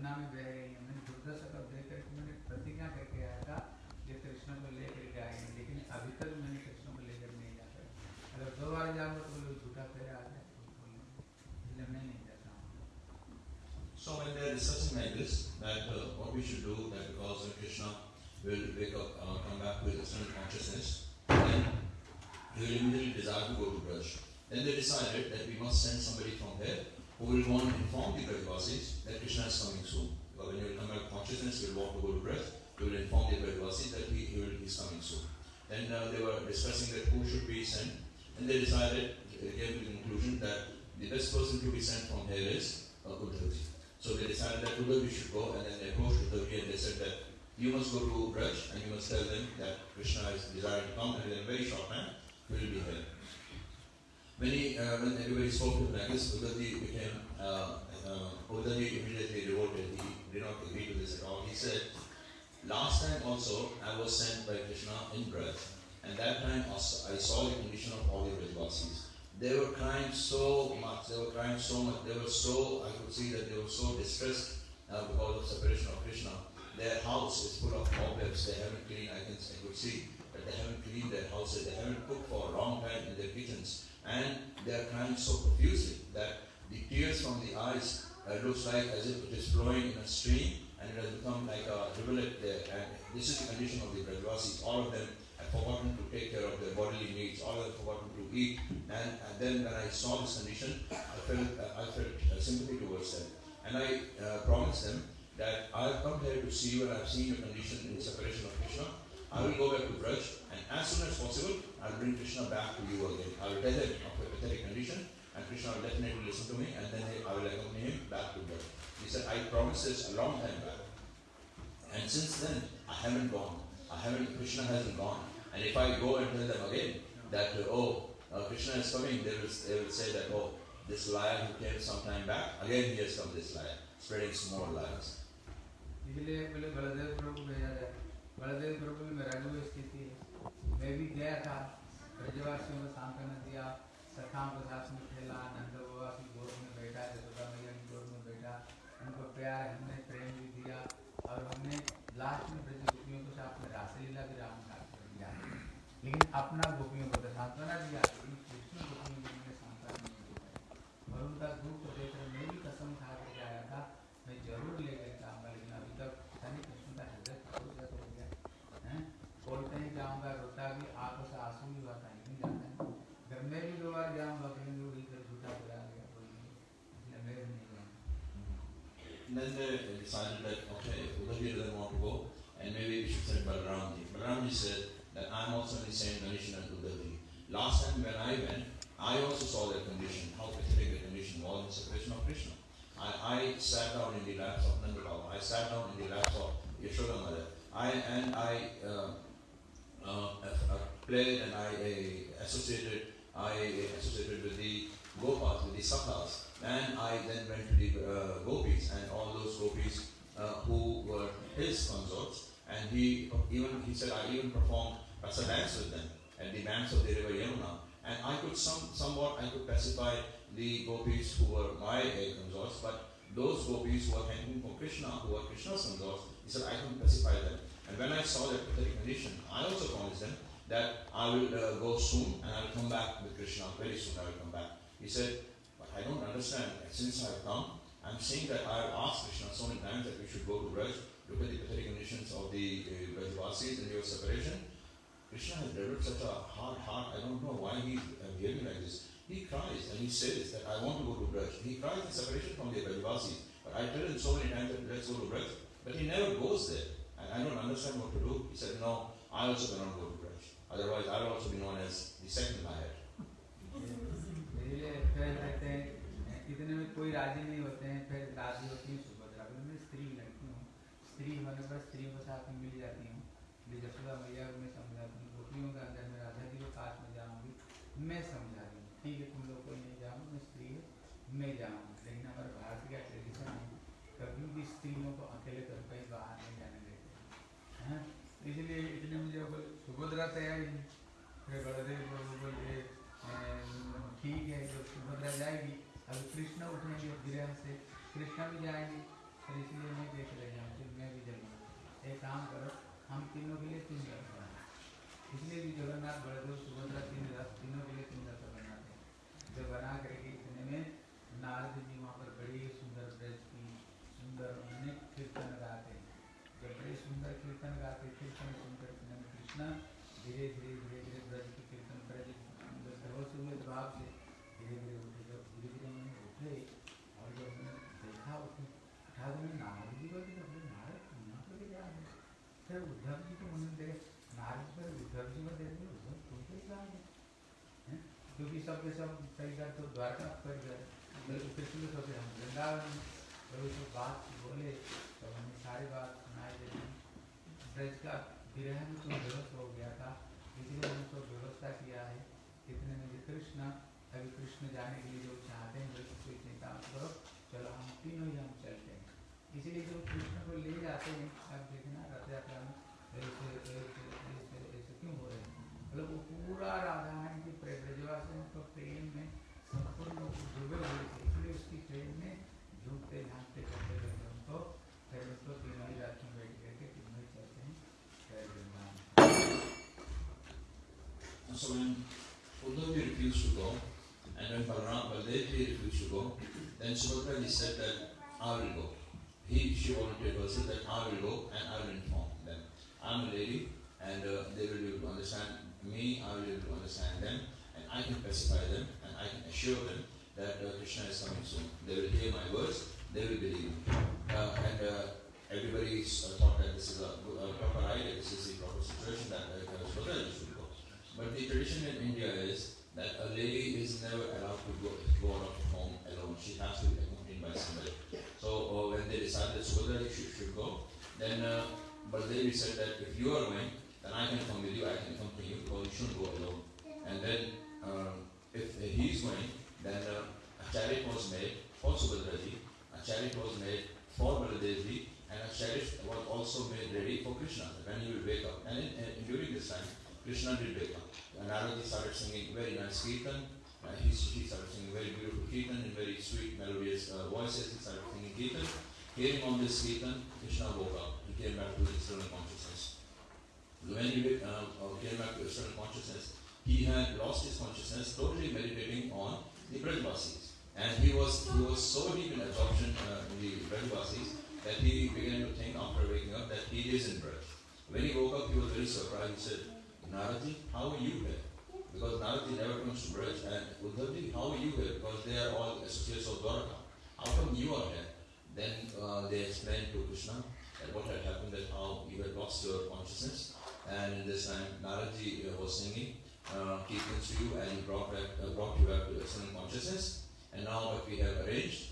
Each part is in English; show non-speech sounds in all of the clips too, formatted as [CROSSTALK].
यमुना में बह रही है मैंने दुर्दशा का देख करके मैंने प्रतिज्ञा करके आया था कि कृष्ण को लेकर के आएंगे लेकिन अभी तक मैंने कृष्ण को लेकर नहीं जा पाया अगर दो बार जाऊंगा तो लोग झूठा फेरा आ जाए इसलिए मैं नहीं जाता हूँ So when they are discussing like this, that uh, what we should do, that because when Krishna will wake up, uh, come back with external consciousness, then he will immediately desire to go to Braj. Then they decided that we must send somebody from here who will go and inform the Brajvasis that Krishna is coming soon. Because when you will come back to consciousness, he will want to go to Braj, he will inform the Brajvasis that he, he, will, he is coming soon. Then uh, they were discussing that who should be sent, and they decided, they came to the conclusion that the best person to be sent from here is uh, Uddhavji. So they decided that Uddhavji should go, and then they approached Uddhavji and they said that you must go to Braj and you must tell them that Krishna is desiring to come, and in a very short time he will be here. When, uh, when everybody spoke to like Uddhavji became, uh, uh, immediately revolted. He did not agree to this at all. He said, Last time also I was sent by Krishna in Braj, and that time also I saw the condition of all the Brajvasis. They were crying so much, they were crying so much, they were so, I could see that they were so distressed uh, because of separation of Krishna. Their house is full of cobwebs, they haven't cleaned, I, can, I could see that they haven't cleaned their houses, they haven't cooked for a long time in their kitchens, and they are crying so profusely that the tears from the eyes uh, looks like as if it is flowing in a stream and it has become like a rivulet there. And this is the condition of the Brajvasis. All of them have forgotten to take care of their bodily needs. All of them have forgotten to eat. And, and then when I saw this condition, I felt uh, I felt uh, sympathy towards them. And I uh, promised them that I've come here to see you and I've seen your condition in separation of Krishna. I will go back to Braj and as soon as possible I'll bring Krishna back to you again. I will tell him of a pathetic condition, and Krishna will definitely listen to me, and then I will accompany him back to God. He said, I promised this a long time back. And since then, I haven't gone. I haven't, Krishna hasn't gone. And if I go and tell them again that, uh, oh, uh, Krishna is coming, they will, they will say that, oh, this liar who came some time back, again he has come, this liar, spreading small lies. ഇതിലെ ബലദേവ് പ്രഭു ബലദേവ് स्थिति है। में भी गया था, ब्रजवासियों को सांत्वना दिया सखाओं के साथ में खेला, नंद बाबा की गोद में बैठा यशोदा मैया की गोद में बैठा। उनको प्यार, हमने प्रेम भी दिया और हमने लास्ट में ब्रज गोपियों के साथ में रासलीला भी राम का किया लेकिन अपना गोपियों को तो सांत्वना दिया, लेकिन कृष्ण गोपियों को हमने सांत्वना नहीं दिया। और उनका दुख देखकर मैं भी कसम खा के आया था, मैं ज़रूर ले के जाऊंगा रोता भी आंखों से आंसू भी हुआ कहीं नहीं जाता है जब मैं भी दो बार जाऊंगा कहीं लोग इधर झूठा बुला गया कोई नहीं मैं नहीं जाऊंगा then they decided that okay, Uddhavji doesn't want to go, and maybe we should send Balramji. Balramji said that I'm also in the same condition as Uddhavji. Last time when I went, I also saw that condition, how pathetic the condition was in separation of Krishna. I, I, sat down in the laps of Nanda Baba. I sat down in the laps of Yashoda Mother. I, and I uh, uh, played and I associated. I associated with the Gopas, with the Sakhas, and I then went to the uh, Gopis and all those Gopis uh, who were his consorts. And he even he said I even performed rasa dance with them at the banks of the river Yamuna. And I could some somewhat I could pacify the gopis who were my uh, consorts, but those gopis who were hanging for Krishna, who were Krishna's consorts, he said I couldn't pacify them. And when I saw their pathetic condition, I also promised them that I will uh, go soon and I will come back with Krishna. Very soon I will come back. He said, but I don't understand. Since I have come, I'm saying that I have asked Krishna so many times that we should go to Braj, look at the pathetic conditions of the uh, Brajvasis and your separation. Krishna has developed such a hard heart. I don't know why he's uh, behaving like this. He cries and he says that I want to go to Braj. He cries in separation from the Brajvasis. But I tell him so many times that let's go to Braj. But he never goes there. I don't understand what to do. He said, no, I also cannot go to Braj. Otherwise, I'll also be known as the second liar. हैं इतने में कोई राज़ी नहीं होते हैं फिर राज़ी होती है सुभद्रा बोले मैं स्त्री लड़की हूँ स्त्री होने पर स्त्रियों के साथ में मिल जाती हूँ जसोदा मैया को मैं समझाती हूँ गोपियों के अंदर में राधा जी के पास में जाऊँगी मैं समझा रही हूँ ठीक है तुम लोग कोई नहीं जाओ मैं स्त्री है मैं जाऊँगी लेकिन हमारे भारत का ट्रेडिशन है कभी भी स्त्रियों को अकेले कर कहीं बाहर नहीं जाने देते हैं इतने मुझे बोले सुभद्रा तैयारी है फिर बलदेव प्रभु बोले ठीक है, जब सुभद्रा जाएगी, अब कृष्ण उठेंगे गृह से। कृष्णा भी जाएँगे, फिर इसलिए मैं देख रही जाऊँ मैं भी जाऊँगा। एक काम करो, हम तीनों के लिए तीन रथ बनाए इसलिए भी जगन्नाथ बलदेव सुभद्रा तीन रथ तीनों के लिए तीन रथ बनाते हैं जो बना करके इतने में नारद जी वहाँ पर बड़ी सुंदर ब्रज की सुंदर उन्होंने कीर्तन गाते हैं जब बड़े सुंदर कीर्तन गाते कीर्तन सुंदर इतने में कृष्ण धीरे धीरे धीरे धीरे ब्रज की कीर्तन ब्रज बेहोश हुए भाव से धीरे धीरे उठे जब धीरे धीरे उन्होंने उठे और जब उन्होंने देखा उठे उठा तो नारद जी को देखा बोले नारद तुम यहाँ पर क्या है फिर उद्धव जी को उन्होंने देखे नारद पर उद्धव जी को देख लिया उद्धव तुम पे क्या है हैं? क्योंकि सब कई बार तो द्वारका पर बल्कि कृष्ण को सोचे, हम वृंदावन में। तो बात बोले तो हमें सारी बात सुनाई देती ब्रज का विरह तो बेहोश हो गया था, इसलिए हमने तो व्यवस्था किया है कितने में कृष्ण, अभी कृष्ण जाने के लिए जो चाहते हैं बिल्कुल कोई चिंता करो चलो हम तीनों ही हम चलते हैं इसलिए जो कृष्ण को ले जाते हैं then Subhadra said that I will go. He, she volunteered herself that I will go and I will inform them. I'm a lady and uh, they will be able to understand me, I will be able to understand them, and I can pacify them and I can assure them that uh, Krishna is coming soon. They will hear my words, they will believe. Uh, and uh, everybody uh, thought that this is a, a proper idea, this is the proper situation that uh, Subhadra should go. But the tradition in India is that a lady is never allowed to go, go out of. She has to be accompanied by somebody. So uh, when they decided Subhadra should, should go, then uh, Baldevi said that if you are going, then I can come with you, I can accompany you, because you shouldn't go alone. And then um, if he is going, then uh, a chariot was made for Subhadraji, a chariot was made for Baladevi, and a chariot was also made ready for Krishna when he will wake up. And in, in, during this time, Krishna did wake up. And Naradji started singing very nice kirtan. Uh, he, he started singing very beautiful kirtan in very sweet melodious uh, voices. He started singing kirtan. Hearing on this kirtan, Krishna woke up. He came back to his external consciousness. When he uh, uh, came back to external consciousness, he had lost his consciousness, totally meditating on the Brajvasis. And he was he was so deep in absorption uh, in the Brajvasis that he began to think after waking up that he is in Braj. When he woke up, he was very surprised. He said, Naradji, how are you here? Because Naradji never comes to Braj. And Uddhavji, how are you here? Because they are all associates of Dwaraka. How come you are here? Then uh, they explained to Krishna that what had happened, that how you had lost your consciousness. And in this time, Naradji uh, was singing uh, kirtans to you and brought, back, uh, brought you back to excellent consciousness. And now what we have arranged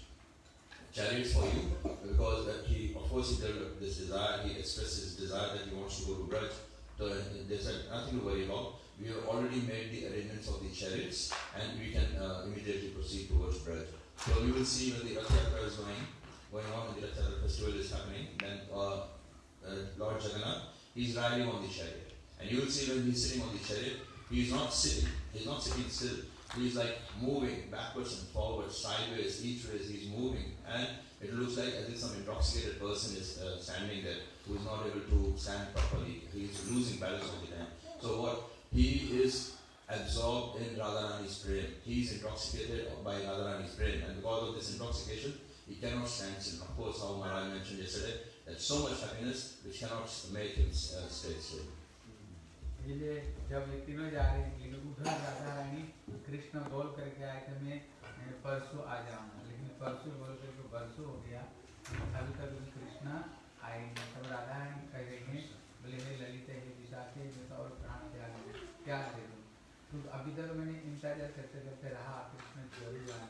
chariots for you because that he, of course, he developed this desire. He expressed his desire that he wants to go to Braj. So uh, they said nothing to worry about. We have already made the arrangements of the chariots, and we can uh, immediately proceed towards Braj. So you will see when the Rath is going, going on, and the Rath festival is happening. Then uh, uh, Lord Jagannath, he's riding on the chariot, and you will see when he's sitting on the chariot, he is not sitting. He's not sitting still. He's like moving backwards and forwards, sideways, each way he's moving, and it looks like as if some intoxicated person is uh, standing there who is not able to stand properly. He is losing balance all the time. So what he is absorbed in Radharani's prem. He is intoxicated by Radharani's prem, and because of this intoxication, he cannot stand still. Of course, how Maharaj mentioned yesterday, that so much happiness which cannot make him uh, stay still. इसलिए जब ये तीनों जा रहे हैं लेकिन उधर राधा रानी कृष्ण बोल करके आए थे मैं मैं परसों आ जाऊंगा लेकिन परसों बोल करके बरसों हो गया अभी तक भी कृष्ण आए नहीं तब राधा रानी कह रही हैं बोले हे ललित हे विशाखे मैं तो और प्राण त्याग दे दूँ? तो अभी तक मैंने इंतज़ार करते करते रहा, कृष्ण ज़रूर आए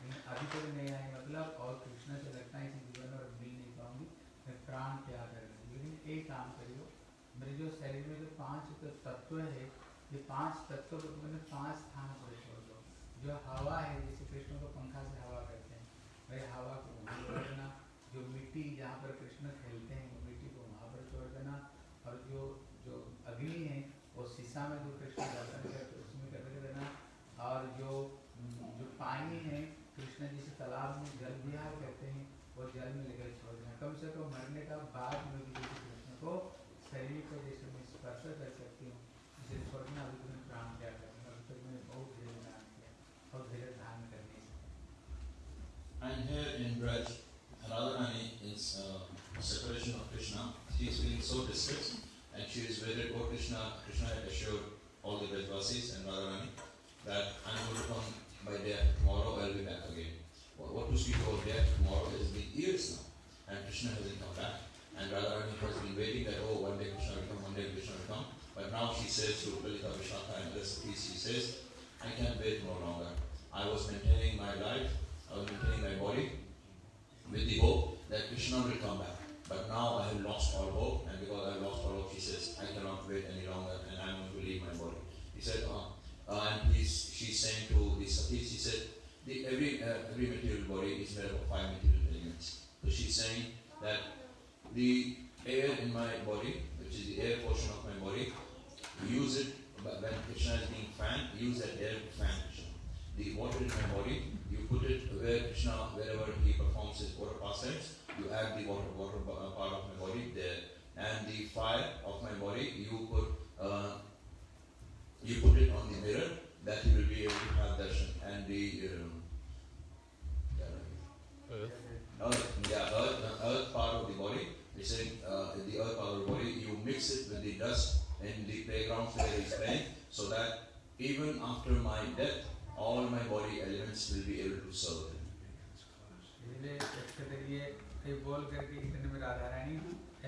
लेकिन अभी तक नहीं आए मतलब और कृष्ण से लगता है इस जीवन में मिल नहीं पाऊँगी, मैं प्राण त्याग कर लेकिन एक काम करियो, मेरे जो शरीर में जो पाँच तो तत्व है, ये पाँच तत्व को मैंने पाँच स्थान पर छोड़ दो। जो हवा है, जैसे कृष्ण को पंखा से हवा करते हैं भाई हवा को जो मिट्टी जहाँ पर कृष्ण खेलते हैं वो मिट्टी को वहाँ पर छोड़ देना और जो जो अग्नि है शीशा में जो कृष्ण दर्शन करते हैं उसमें कर देना और जो जो पानी है कृष्ण जिसे तालाब में जल विहार करते हैं वो जल में लेकर छोड़ देना। कम से कम मरने का बाद में भी यदि कृष्ण को शरीर को जैसे मैं स्पर्श कर सकती हूँ इसे छोड़ना अभी तुम्हें प्राण त्याग करना अभी तक मैंने बहुत धीरे ध्यान किया और धीरे धारण करने से। And here in Braj, Radharani is uh, separation of Krishna. She is feeling so distressed. And she is worried, oh Krishna, Krishna had assured all the Brajvasis and Radharani that I am going to come by day tomorrow, I will be back again. What, what to speak about death tomorrow has been years now and Krishna hasn't come back. And Radharani has been waiting that, oh, one day Krishna will come, one day Krishna will come. But now she says to Lalita Vishaka and other Sakhis, she says, I can't wait no longer. I was maintaining my life, I was maintaining my body with the hope that Krishna will come back. But now I have lost all hope, and because I have lost all hope, she says, I cannot wait any longer, and I am going to leave my body. He said, uh, uh, and he's, she's saying to the Sakhis, she said, the, every, uh, every material body is made up of five material elements. So she's saying that the air in my body, which is the air portion of my body, use it when Krishna is being fanned, use that air to fan Krishna. The water in my body, you put it where Krishna, wherever he performs his water pastimes, you add the water, water uh, part of my body there. And the fire of my body, you put, uh, you put it on the mirror that you will be able to have darshan. And the, um, earth, yeah, earth, the earth part of the body, we say uh, the earth part of the body, you mix it with the dust in the playgrounds where he's playing, so that even after my death, all my body elements will be able to serve him. ये बोल करके इतने में राधा रानी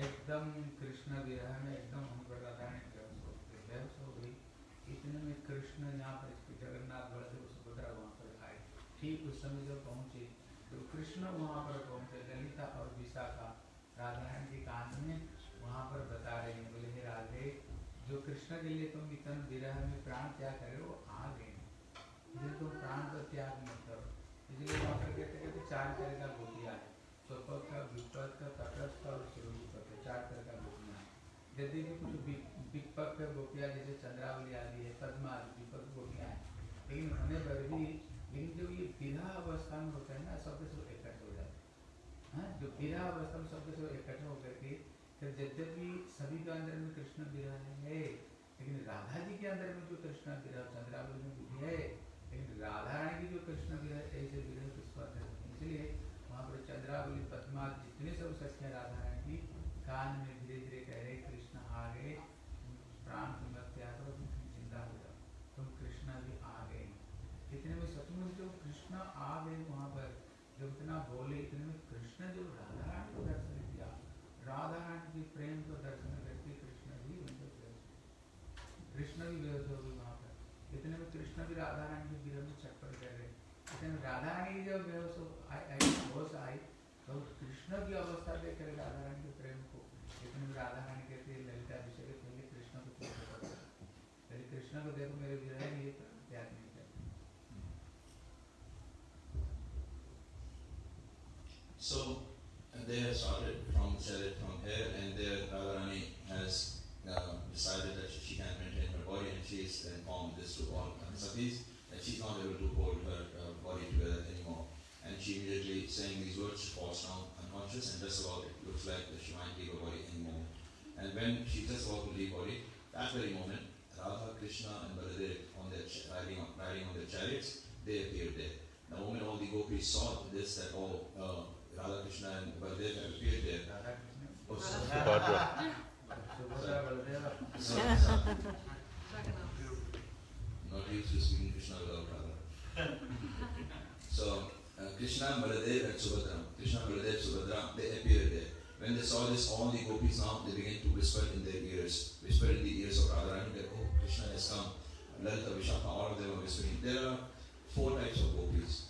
एकदम कृष्ण विरह में एकदम हम पर राधा रानी बेहोश हो गई। इतने में कृष्ण यहाँ पर जगन्नाथ बलदेव सुभद्रा वहाँ पर आए। ठीक उस समय जब पहुँचे तो कृष्ण वहाँ पर पहुँचे, ललिता और विशाखा राधा रानी के कान में वहाँ पर बता रहे हैं, बोले, हे राधे, जो कृष्ण के लिए तुम इतने विरह में प्राण त्याग करे वो आ गए। इसलिए तुम प्राण का त्याग मत करो। इसलिए वहाँ पर कहते कहते चार तरह का गोपियाँ है का विपक का तटस्थ और स्वरूपक का चार तरह का गोपियाँ यदि भी कुछ विपक गोपियाँ जैसे चंद्रावली आदि है पद्मा आदि विपक गोपियाँ हैं लेकिन होने पर भी लेकिन जो ये विरह अवस्था में होता है ना सबके सब इकट्ठे हो जाते हैं हाँ, जो विरह अवस्था में सबके सब इकट्ठे होकर के फिर यद्यपि सभी के अंदर में कृष्ण विरह है लेकिन राधा जी के अंदर में जो कृष्ण विरह चंद्रावली में भी है लेकिन राधा रानी की जो कृष्ण विरह ऐसे विरह किसको। इसलिए चंद्रावली पद्मा जितने सब सखियाँ राधा रानी की कान में धीरे धीरे कह रहे, कृष्ण आ गए। प्राण की मत त्याग करो तुम ज़िंदा हो जाओ। तुम कृष्ण भी आ गए। इतने में सचमुच जो कृष्ण आ गए वहाँ पर जब इतना बोले, इतने में कृष्ण जो राधा रानी को दर्शन दिया राधा रानी के प्रेम को दर्शन करके कृष्ण भी कृष्ण भी बेहोश हो गए वहाँ पर। इतने में कृष्ण भी राधा रानी के विरह में चक्कर कर रहे इतने राधा रानी की जब आई, होश आई कृष्ण की अवस्था राधा रानी के प्रेम को लेकिन राधा रानी है ललिता विषय के पहले कृष्ण को पहले कृष्ण को देखो मेरे विरह नहीं So they have started from started from here, and there Radharani has uh, decided that she can't maintain her body, and she is informed this to all sakhis that she's not able to hold her uh, body together anymore. And she immediately, saying these words, falls down and just about it looks like that she might leave her body any moment. And when she's just about to leave body, that very moment, Radha, Krishna and Baladev on their riding, on, riding on their chariots, they appeared there. The moment all the gopis saw this, that all uh, Radha, Krishna and Baladev have appeared there. Oh, sorry. Radha. Sorry. Not used to speaking Krishna without Radha. [LAUGHS] so, uh, Krishna, Baladev, and Subhadra, Krishna, Baladev, Subhadra, they appeared there. When they saw this, all the gopis now they began to whisper in their ears, whisper in the ears of Radharani that oh, Krishna has come. Lalita, Vishaka, all of them are whispering. There are four types of gopis.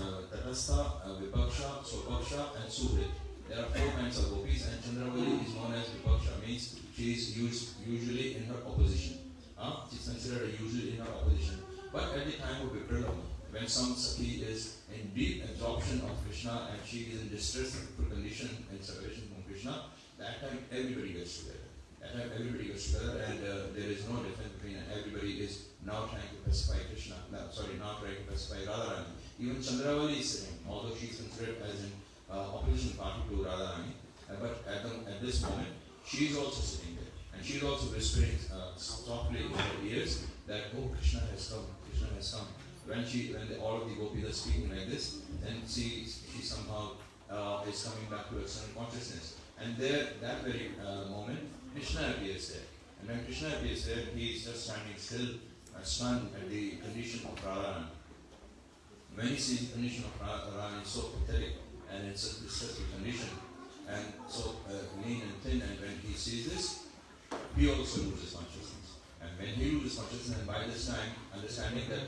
Uh, Tatastha, uh, Vipaksha, Swapaksha, and Suhrit. There are four kinds of gopis, and Chandravali is known as Vipaksha, means she is used usually in her opposition. Uh, she is considered a usually in her opposition. But at the time of Vipralam, when some Sakhi is in deep absorption of Krishna and she is in distress condition and separation from Krishna, that time everybody gets together. That time everybody gets together and uh, there is no difference between and everybody is now trying to pacify Krishna, no, sorry, not trying to pacify Radharani. Even Chandravali is saying, although she is considered as in uh, opposition party to Radharani. Uh, but at, the, at this moment, she is also sitting there. And she is also whispering uh, softly in her ears that, oh, Krishna has come, Krishna has come. When she, when the, all of the gopis are speaking like this, then she, she somehow uh, is coming back to her external consciousness. And there, that very uh, moment, Krishna appears there. And when Krishna appears there, he is just standing still, uh, stunned at the condition of Radharani. When he sees the condition of Radharani, it's so pathetic and it's a distressful condition and so uh, lean and thin, and when he sees this, he also loses consciousness. And when he loses consciousness, and by this time, understanding that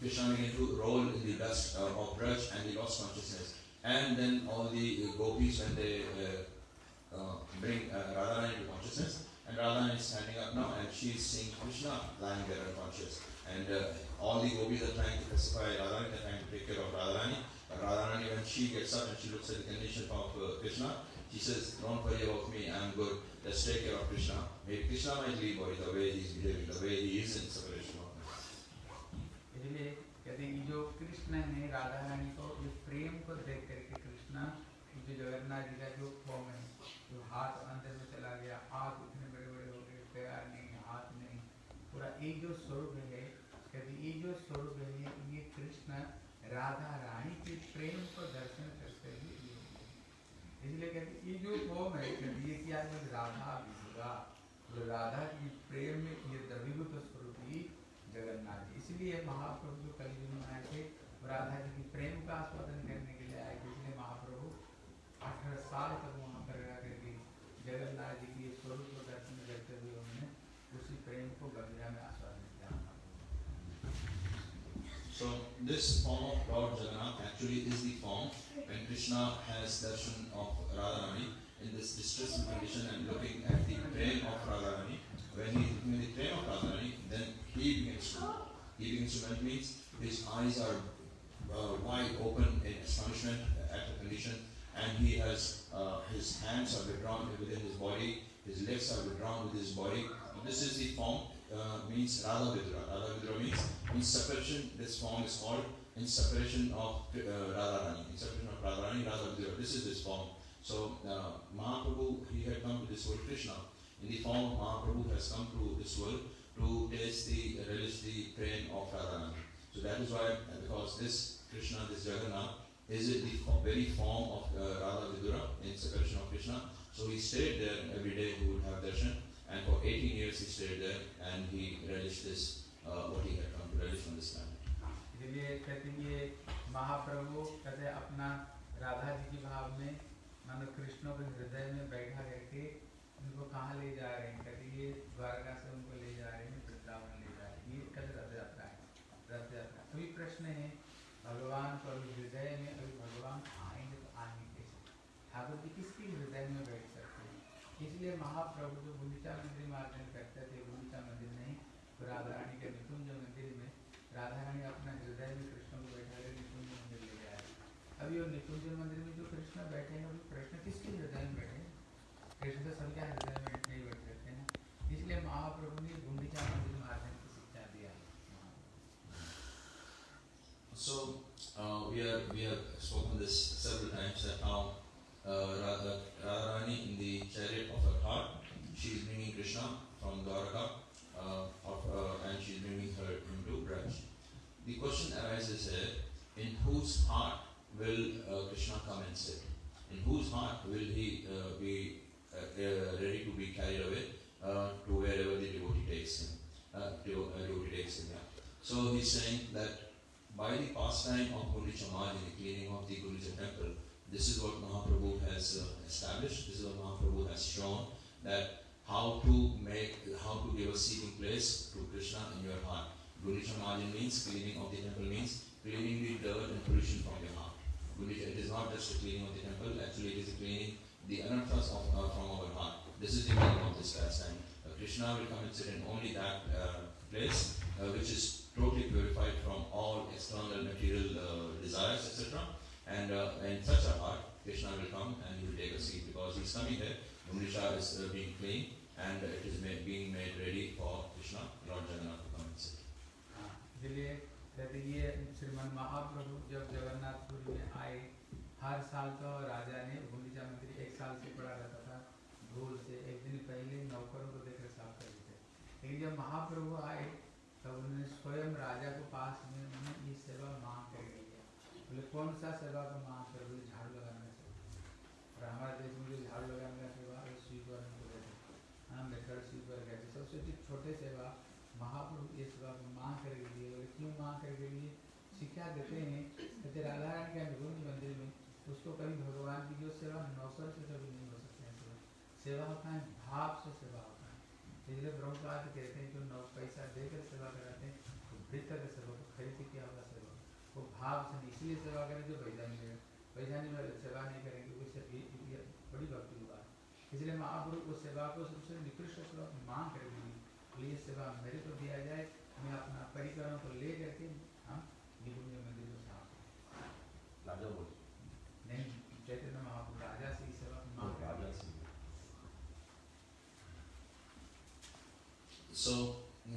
Krishna began to roll in the dust uh, of Braj and he lost consciousness. And then all the uh, gopis, when they uh, bring uh, Radharani to consciousness, and Radharani is standing up now and she is seeing Krishna lying there unconscious. And uh, all the gopis are trying to pacify Radharani, they are trying to take care of Radharani. But Radharani, when she gets up and she looks at the condition of uh, Krishna, she says, Don't worry about me, I'm good, let's take care of Krishna. Maybe Krishna might leave or the way he's behaving, the way he is in separation. इसलिए कहते हैं जो कृष्ण ने राधा रानी को, जो प्रेम को देख करके कृष्ण जो जगन्नाथ जी का जो फॉर्म है, जो हाथ अंदर में चला गया, हाथ इतने बड़े बड़े हो गए, पैर नहीं, हाथ नहीं, पूरा एक जो स्वरूप है, कहते ये जो स्वरूप है, ये कृष्ण राधा रानी के प्रेम को दर्शन करते हुए इसलिए कहते ये जो फॉर्म है ये क्या राधा विधुरा जो राधा की प्रेम में ये द्रवीभूत स्वरूप ही जगन्नाथ जी इसलिए महाप्रभु जो कलयुग में आए थे राधा जी की प्रेम का आस्वादन करने के लिए आए थे इसलिए महाप्रभु अठारह साल तक वहाँ पर रह करके जगन्नाथ जी के स्वरूप को दर्शन करते हुए उन्होंने उसी प्रेम को गंगा में आस्वादन किया So this form of Lord Jagannath actually is the form when Krishna has darshan of Radharani in this distressed condition and looking at the train of Radharani. When he is looking at the train of Radharani, then he begins to to melt means his eyes are uh, wide open in astonishment at the condition and he has uh, his hands are withdrawn within his body, his legs are withdrawn with his body. This is the form uh, means Radha Vidra. Radha Vidra means in separation. This form is called in separation of uh, Radharani. In separation of Radharani, Radha Vidra. This is this form. So uh, Mahaprabhu he had come to this world. Krishna in the form of Mahaprabhu has come to this world to taste the relish the train of Radharani. So that is why uh, because this Krishna, this Jagannath is it the very form of uh, Radha Vidura in separation of Krishna. So he stayed there every day he would have darshan and for 18 years he stayed there and he relished this, uh, what he had come to relish on this planet. इसलिए कहते हैं ये महाप्रभु कहते हैं अपना राधा जी के भाव में मानो कृष्ण के हृदय में बैठा करके उनको कहाँ ले जा रहे हैं? कहते ये द्वारका से उनको ले जा रहे हैं, वृंदावन ले जा रहे हैं। ये कहते रथ यात्रा है, रथ यात्रा। अभी प्रश्न है, भगवान अभी हृदय में, अभी भगवान आएँगे तो आएँगे कैसे? ठाकुर जी किसके हृदय में बैठ सकते हैं? इसलिए महाप्रभु जो गुंडिचा मंदिर में मार्जन करते थे गुंडिचा मंदिर नहीं तो राधा रानी के निकुंज मंदिर में राधा रानी अपना हृदय में कृष्ण को बैठा कर निकुंज मंदिर ले जाए अभी वो निकुंज मंदिर में जो कृष्ण बैठे हैं, वो कृष्ण तो सबके हृदय में नहीं बैठ सकते ना इसलिए महाप्रभु ने गुंडिचा मंदिर मार्जन की शिक्षा दिया So uh, we have we have spoken this several times that how uh, Radha, Radharani in the chariot of her heart, she is bringing Krishna from Dwaraka, uh, of, uh, and she is bringing her into Braj. The question arises here: In whose heart will uh, Krishna come and sit? In whose heart will he uh, be uh, uh, ready to be carried away uh, to wherever the devotee takes him? Uh, devo- uh, devotee takes him. Yeah. So he's saying that by the pastime of Gundicha Maj in the cleaning of the Gundicha temple, this is what Mahaprabhu has uh, established, this is what Mahaprabhu has shown, that how to make, how to give a seating place to Krishna in your heart. Gundicha Marjan means, cleaning of the temple means, cleaning the dirt and pollution from your heart. It is not just a cleaning of the temple, actually it is a cleaning the anarthas of, uh, from our heart. This is the meaning of this verse. And uh, Krishna will come and sit in only that uh, place uh, which is totally purified from all external material uh, desires, etc. And in such a heart, Krishna will come and he will take a seat because he's coming there. Gundicha is being cleaned and it is made, being made ready for Krishna, Lord Jagannath to come and sit. Ah, कहते श्रीमन महाप्रभु जब जगन्नाथपुरी में आए हर साल तो राजा ने गुंडीचा मंदिर एक साल से पड़ा रहता था धूल से। एक दिन पहले नौकरों को देखकर साफ़ कर देते लेकिन जब महाप्रभु आए, तब उन्होंने स्वयं राजा को पास में उन्होंने ये सेवा मांग कर लिया बोले, कौन सा सेवा का मांग कर बोले झाड़ू लगाने का और हमारे देश में जो झाड़ू लगाने का सेवा है स्वीपर को देते हाँ मेथड स्वीपर कहते सबसे जो छोटे सेवा, महाप्रभु ये सेवा को मांग कर लिए बोले, क्यों मांग कर के लिए शिक्षा देते हैं। कहते, राधा रानी के अनुगुण मंदिर में उसको कभी भगवान की जो सेवा नौकर से कभी नहीं हो सकते हैं सेवा। सेवा होता है, भाव से सेवा होता है। इसलिए ब्रह्मपाद कहते हैं, जो नौ पैसा देकर सेवा कराते हैं तो भीतर के सेवा को खरीद के क्या होगा सेवा। वो भाव से इसलिए सेवा करें जो पैसा नहीं लेगा पैसा नहीं वाले सेवा नहीं करेंगे उससे बड़ी भक्ति हुआ इसलिए महाप्रभु उस सेवा को सबसे निकृष्ट सेवा मांग कर दी बोले ये सेवा मेरे को दिया जाए, मैं अपना परिकरों को ले करके हम निकुंज So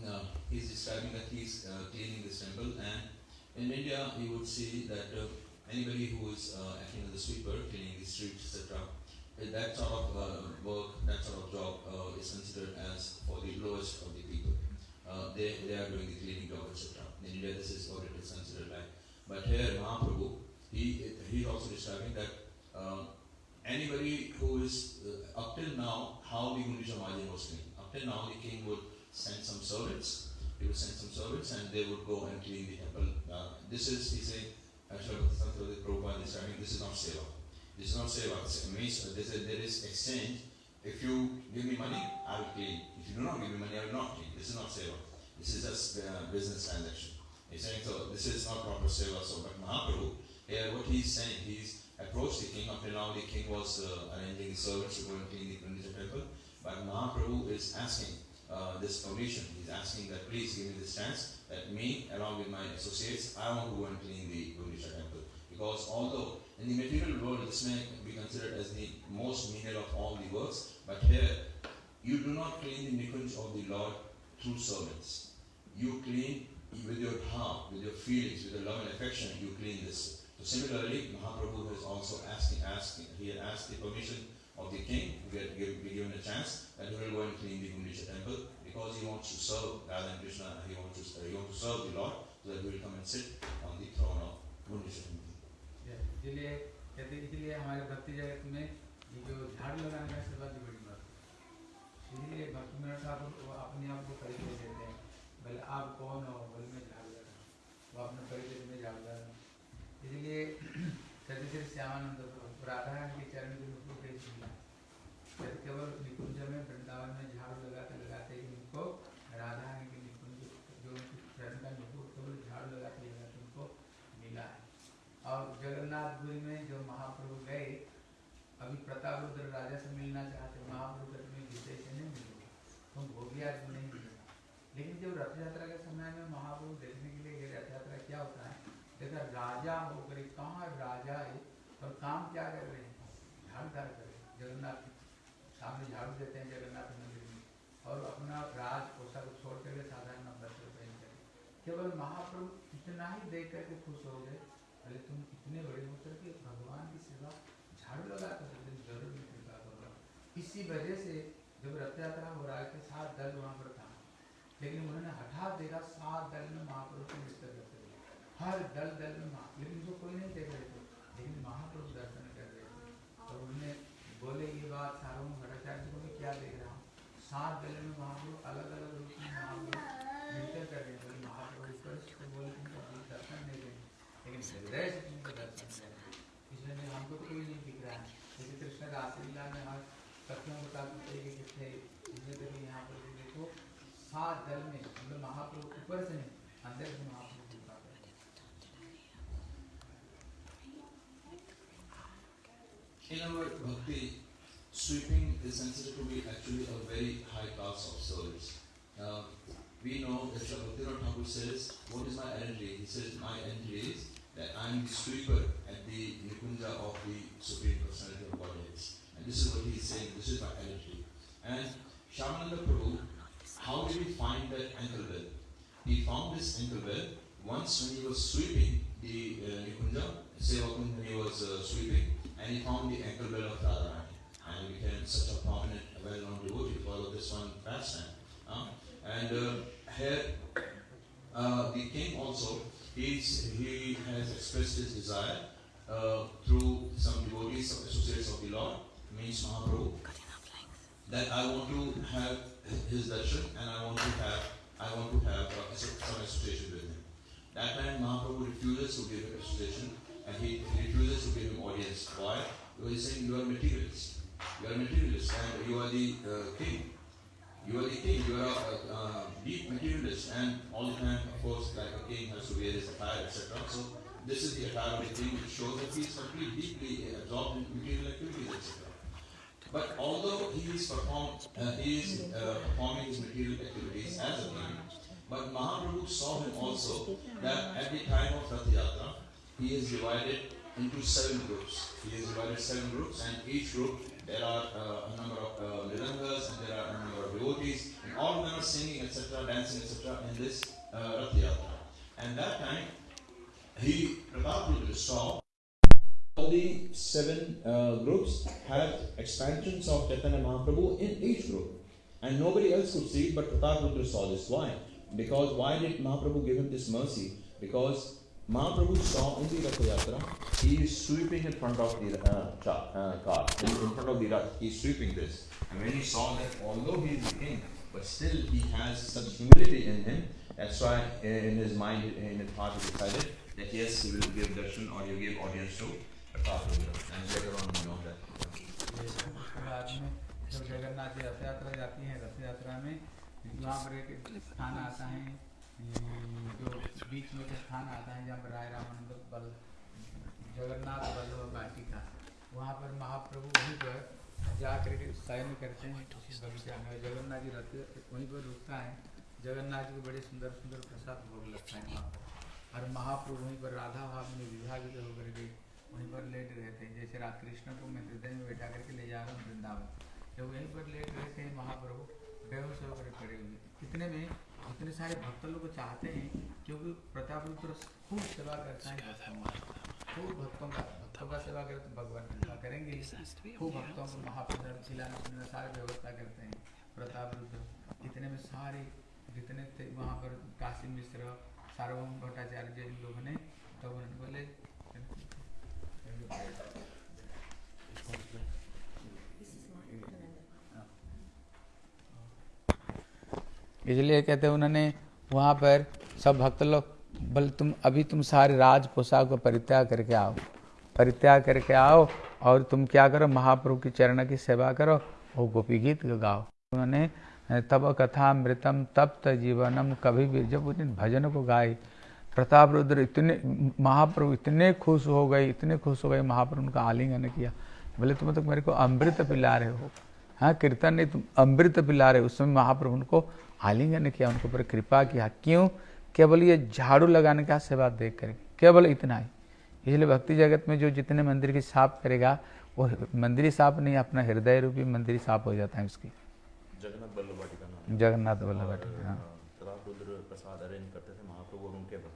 uh, he's describing that he's uh, cleaning this temple, and in India you would see that uh, anybody who is uh, acting as a sweeper, cleaning the streets, etc., that sort of uh, work, that sort of job uh, is considered as for the lowest of the people. They, they are doing the cleaning job, etc. In India, this is what it is considered like. But here, Mahaprabhu, he he's also describing that anybody who is up till now, how the Gundisha Mahajan was clean. Up till now, the king would send some servants. He would send some servants, and they would go and clean the temple. Uh, this is, he saying, actually, Prabhupada is saying, this is not seva. This is not seva. It means uh, this is, there is exchange. If you give me money, I will clean. If you do not give me money, I will not clean. This is not seva. This is just uh, business transaction. He's saying, so this is not proper seva. So, but Mahaprabhu, here what he's saying, he's approached the king. Up till now, the king was uh, arranging the servants to go and clean the Gundisha temple. But Mahaprabhu is asking uh, this permission. He's asking that please give me this chance that me, along with my associates, I want to go and clean the Gundisha temple. Because although in the material world this may be considered as the most menial of all the works, but here you do not clean the nikunj of the Lord through servants. You clean with your heart, with your feelings, with your love and affection, you clean this. So similarly, Mahaprabhu has also asking, asking, he had asked the permission of the king to get, give, be given a chance that he will go and clean the Gundisha temple because he wants to serve Radha and Krishna, he wants to, he wants to serve the Lord so that he will come and sit on the throne of Gundisha temple. इसलिए कहते भक्ति जगत में है अपने आप को परिचय देते हैं बोले आप कौन हो बोले मैं झाड़ू लगा वो अपने परिचय में झाड़ू लगा इसलिए कहते श्री श्यामानंद प्रभु राधा रानी के चरण के रूप में भेज दिया कहते केवल निकुंज में वृंदावन में झाड़ू लगाते लगाते ही उनको राधा रानी के निकुंज जो उनके चरण का नुपुर केवल झाड़ू लगाते लगाते उनको मिला है और जगन्नाथपुरी में जो महाप्रभु गए अभी प्रताप रुद्र राजा से मिलना चाहते महाप्रभु कहते मैं विजय से नहीं मिलूँगा तुम भोगिया को नहीं मिलेगा लेकिन जब रथ यात्रा के समय में महाप्रभु देखने के लिए गए रथ यात्रा क्या होता है देखा राजा होकर कहाँ राजा है और काम क्या कर रहे हैं झाड़ूदार कर रहे हैं जगन्नाथ के सामने झाड़ू देते हैं जगन्नाथ मंदिर में और अपना राज पोशाक छोड़ करके साधारण वस्त्र पहन कर केवल महाप्रभु इतना ही देख करके खुश हो गए अरे तुम इतने बड़े होकर के भगवान की सेवा झाड़ू लगा कर देते हो, ज़रूर मैं कृपा करूँगा इसी वजह से जब रथ यात्रा हो रहा है तो सात दल वहाँ पर था। लेकिन उन्होंने हठात देखा सात दल में महाप्रभु को नृत्य करते हुए हर दल दल में महा लेकिन उनको कोई नहीं देख रहे थे। लेकिन महाप्रभु दर्शन कर रहे थे। और उन्होंने बोले ये बात सार्वभौम भट्टाचार्य को मैं क्या देख रहा हूँ? सात दल में महाप्रभु अलग अलग रूप में महाप्रभु नृत्य कर रहे हैं। ऊपर से तो बोले तुमको अभी दर्शन नहीं देंगे। लेकिन हृदय से तुमको दर्शन दे रहे हैं इसलिए हमको तो कोई नहीं दिख रहा। है जैसे कृष्ण कथनों बताते थे कि कितने इसलिए तो यहाँ पर भी देखो सात दल में मतलब महाप्रभु ऊपर से नहीं अंदर से महाप्रभु कृपा कर रहे हैं। In our bhakti, sweeping is considered to be actually a very high class of service. Uh, we know that Sri Bhaktivinoda Thakur says, What is my entry? He says, My entry is that I am the sweeper at the Nikunja of the Supreme Personality of Godhead. And this is what he is saying, this is my entry. And Shyamananda Prabhu, how did he find that ankle well? He found this ankle well once when he was sweeping the uh, Nikunja, Seva Kunj, when he was uh, sweeping, and he found the ankle of Radharani, and he became such a prominent, well-known devotee to follow this one pastime. Uh, and uh, here, uh, the king also, he's, he has expressed his desire uh, through some devotees, associates of the Lord, means Mahaprabhu, that I want to have his darshan and I want to have I want to have uh, some association with him. That time Mahaprabhu refuses to give him association and he refuses to give him audience. Why? Because he's saying you are materialist. You are materialist and you are the uh, king. You are the king. You are a, a, deep materialist and all the time, of course, like a king has to wear his attire, etc. So this is the attire of the king which shows that he is completely deeply absorbed in material activities, etc. But although he is, perform, uh, he is uh, performing his material activities as a king, but Mahaprabhu saw him also that at the time of Rath Yatra, he is divided into seven groups. He is divided seven groups, and each group there are uh, a number of uh, and there are a number of devotees, and all of them are singing, etc., dancing, etc., in this uh. And that time, he, Pratap saw all the seven uh, groups have expansions of Chaitanya Mahaprabhu in each group. And nobody else could see it, but Pratap Rudra saw this. Why? Because why did Mahaprabhu give him this mercy? Because Mahaprabhu saw in the Rath Yatra, he is sweeping in front of the uh, uh, car, in, in, front of the Rath, he is sweeping this. And when he saw that although he is the king, but still he has such humility in him, that's why in his mind, in his heart, he decided that yes, he will give darshan or he will give audience to जब जगन्नाथ रथ यात्रा जाती है रथ यात्रा में वहाँ पर एक स्थान आता है जो बीच में एक स्थान आता है जहाँ पर राय रामानंद बल जगन्नाथ बल्लभ वाटिका वहाँ पर महाप्रभु वहीं पर जा करके शयन करते हैं बगीचा में जगन्नाथ जी रथ वहीं पर रुकता है जगन्नाथ जी को बड़े सुंदर सुंदर प्रसाद भोग लगता है वहाँ पर और महाप्रभु वहीं पर राधा भाव में विभाजित होकर के वहीं पर लेट रहते हैं जैसे रात कृष्ण को मैं हृदय में बैठा करके ले जा रहा हूँ वृंदावन। जब वहीं पर लेट रहते हैं महाप्रभु, बेहोश होकर खड़े हुए। इतने में इतने सारे भक्त लोग चाहते हैं क्योंकि प्रताप रुद्र खूब सेवा करता है। खूब भक्तों का भक्तों का सेवा करे तो भगवान कृपा करेंगे। खूब भक्तों को महाप्रसाद खिलाने पिलाने सारी व्यवस्था करते हैं। प्रताप रुद्र, इतने में सारे जितने थे वहाँ पर काशी मिश्र, सार्वभौम भट्टाचार्य जैन लोग ने, तब उन्होंने बोले इसलिए कहते हैं उन्होंने वहाँ पर सब भक्त लोग, बल, तुम, अभी तुम सारे राज पोशाक को परित्याग करके आओ, परित्याग करके आओ और तुम क्या करो, महाप्रभु की चरण की सेवा करो, वो गोपी गीत गाओ। उन्होंने तब कथा मृतम तप्त जीवनम, कभी भी जब उन भजन को गाए प्रताप रुद्र इतने महाप्रभु इतने खुश हो गए इतने खुश हो गए महाप्रभु उनका आलिंगन किया। बोले तुम तो मेरे को अमृत पिला रहे हो। हाँ कीर्तन नहीं तुम अमृत पिला रहे हो। उस समय महाप्रभु उनको आलिंगन किया उनके ऊपर कृपा किया। क्यों? केवल ये झाड़ू लगाने का सेवा देख कर केवल इतना ही। इसलिए भक्ति जगत में जो जितने मंदिर की साफ़ करेगा वो मंदिर साफ़ नहीं अपना हृदय रूपी मंदिर साफ़ हो जाता है उसकी। जगन्नाथ बल्लभ जगन्नाथ बल्लभ हाँ प्रसाद अरेंज करते थे महाप्रभु और उनके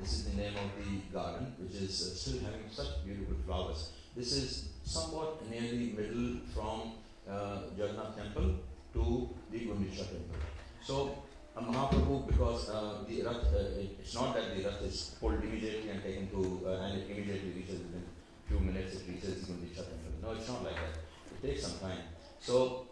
This is the name of the garden, which is uh, still having such beautiful flowers. This is somewhat nearly middle from uh, Jagannath temple to the Gundicha temple. So uh, Mahaprabhu, because uh, the Rath, uh, it's not that the Rath is pulled immediately and taken to, uh, and it immediately reaches within few minutes, it reaches the Gundicha temple. No, it's not like that. It takes some time. So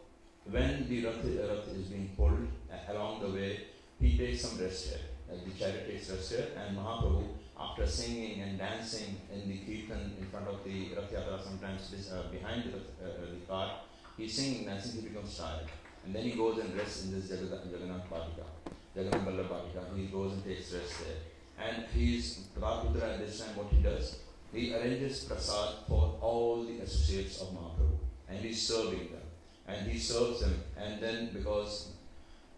when the Rath, uh, Rath is being pulled uh, along the way, he takes some rest here. Uh, the takes rest here, and Mahaprabhu, after singing and dancing in the kirtan in front of the Rath sometimes uh, behind the, uh, the car, he's singing, dancing, he becomes tired. And then he goes and rests in this Jagannath, Bhatika, Jagannath Ballabh Bhatika. He goes and takes rest there. And he's Prabhupada at this time what he does, he arranges prasad for all the associates of Mahaprabhu and he's serving them. And he serves them and then because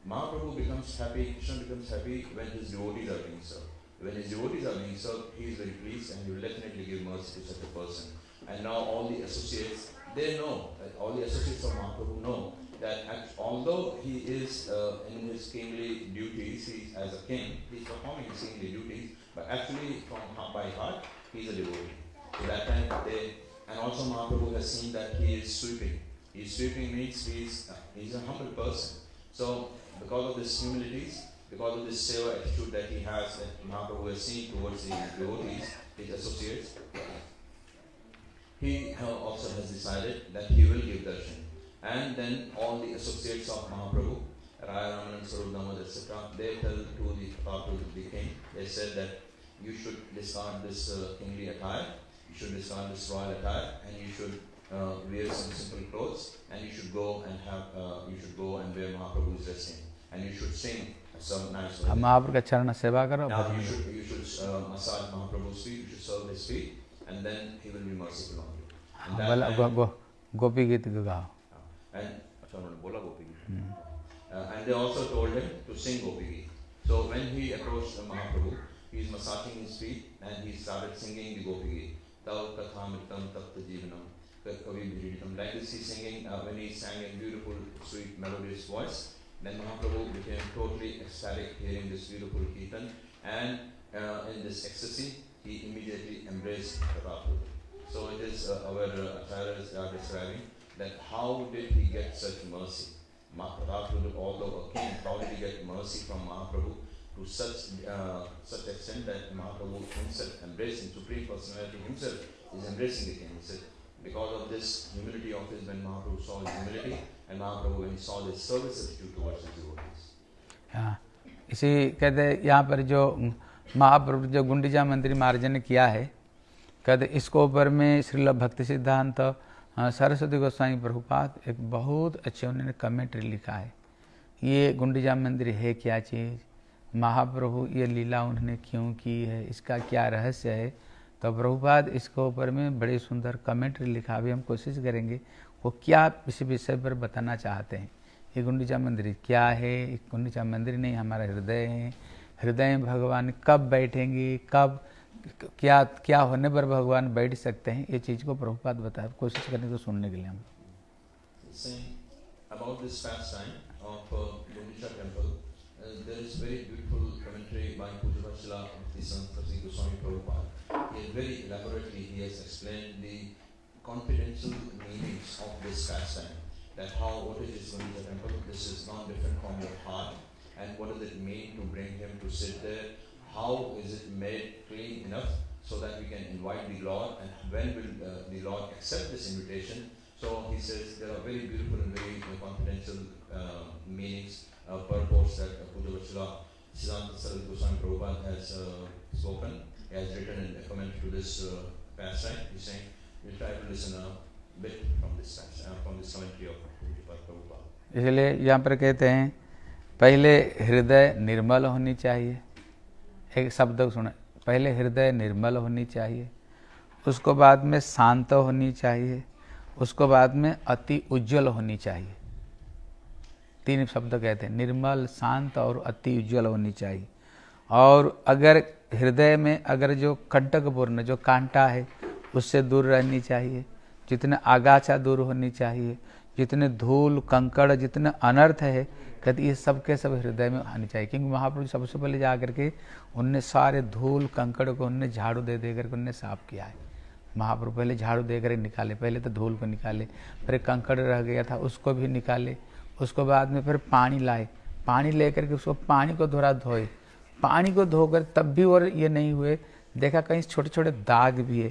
Mahaprabhu becomes happy, Krishna becomes happy when his devotees are being served. When his devotees are being served, he is very pleased and he will definitely give mercy to such a person. And now all the associates, they know, that all the associates of Mahaprabhu know that although he is uh, in his kingly duties, he as a king, he is performing his kingly duties, but actually from by heart, he is a devotee. So that time they, and also Mahaprabhu has seen that he is sweeping. He is sweeping means he is, uh, he is a humble person. So because of this humilities, because of this seva attitude that he has, that Mahaprabhu has seen towards his devotees, his associates, he also has decided that he will give darshan. And then all the associates of Mahaprabhu, Raya Raman and Sarup etc., they tell to the Prabhu, the king, they said that you should discard this uh, kingly attire, you should discard this royal attire, and you should uh, wear some simple clothes, and you should go and have, uh, you should go and wear Mahaprabhu's dressing, and you should sing some nice अब bhajan. महाप्रभु का चरण सेवा Now you should you should uh, massage Mahaprabhu's feet, you should serve his feet, and then he will be merciful on you. And, हाँ, that time- गो, गो, गोपी गीत गाओ and, अच्छा उन्होंने बोला गोपी गीत हम्म। uh, and they also told him to sing Gopi Geet. So when he approached Mahaprabhu, he is massaging his feet and he started singing the Gopi Geet. Tav kathamritam tapta jivanam kavi. Like this he's singing uh, when he sang in beautiful, sweet, melodious voice. Then Mahaprabhu became totally ecstatic hearing this beautiful kirtan and uh, in this ecstasy he immediately embraced Prabhupada. So it is uh, our uh, acharyas are describing that how did he get such mercy? Mahaprabhu, although a king, how did he get mercy from Mahaprabhu to such uh, such extent that Mahaprabhu himself, embracing Supreme Personality himself, is embracing the king. He said, because of this humility of his, when Mahaprabhu saw his humility, and Mahaprabhu when he saw his service attitude towards his devotees. हाँ इसी कहते यहाँ पर जो महाप्रभु जो गुंडीजा मंदिर महाराज ने किया है, कहते इसको ऊपर में श्रील भक्ति सिद्धांत सरस्वती गोस्वामी प्रभुपाद एक बहुत अच्छे उन्होंने कमेंट्री लिखा है। ये गुंडीजा मंदिर है क्या चीज़? महाप्रभु ये लीला उन्होंने क्यों की है? इसका क्या रहस्य है? तो प्रभुपाद इसको ऊपर में बड़े सुंदर कमेंट्री लिखा, अभी हम कोशिश करेंगे वो क्या इस विषय पर बताना चाहते हैं ये गुंडीचा मंदिर क्या है गुंडीचा मंदिर नहीं हमारा हृदय है हृदय में भगवान कब बैठेंगे कब क्या क्या होने पर भगवान बैठ सकते हैं ये चीज़ को प्रभुपाद बताया कोशिश करेंगे तो सुनने के लिए हम about this fast pastime of uh, Gundisha temple, uh, there is very beautiful commentary by Pujavachila of the Sanskrit Goswami Prabhupada. He very elaborately he has explained the confidential meanings of this pastime. That how what is this Gundicha temple? This is not different from your heart, and what does it mean to bring him to sit there? How is it made clean enough so that we can invite the Lord, and when will uh, the Lord accept this invitation? So he says there are very beautiful and very uh, confidential uh, meanings, uh, purports that uh, Puja Vachila Siddhanta Saraswati Goswami Prabhupada has uh, spoken. He has written a comment to this uh, pastime. He's saying, इसलिए यहाँ पर कहते हैं, पहले हृदय निर्मल होनी चाहिए। एक शब्द सुने, पहले हृदय निर्मल होनी चाहिए, उसको बाद में शांत होनी चाहिए, उसको बाद में अति उज्जवल होनी चाहिए। तीन शब्द कहते हैं, निर्मल, शांत और अति उज्जवल होनी चाहिए। और अगर हृदय में अगर जो कंटकपूर्ण, जो कांटा है उससे दूर रहनी चाहिए। जितने आगाछा दूर होनी चाहिए, जितने धूल, कंकड़, जितने अनर्थ है, कहते ये सब के सब हृदय में आनी चाहिए। क्योंकि महाप्रभु सबसे पहले जा करके उनने सारे धूल, कंकड़ को उनने झाड़ू दे दे करके उनने साफ़ किया है। महाप्रभु पहले झाड़ू दे कर निकाले, पहले तो धूल को निकाले, फिर कंकड़ रह गया था, उसको भी निकाले, उसको बाद में फिर पानी लाए। पानी लेकर के उसको पानी को धोरा धोए। पानी को धोकर तब भी और ये नहीं हुए। देखा कहीं छोटे छोटे दाग भी है।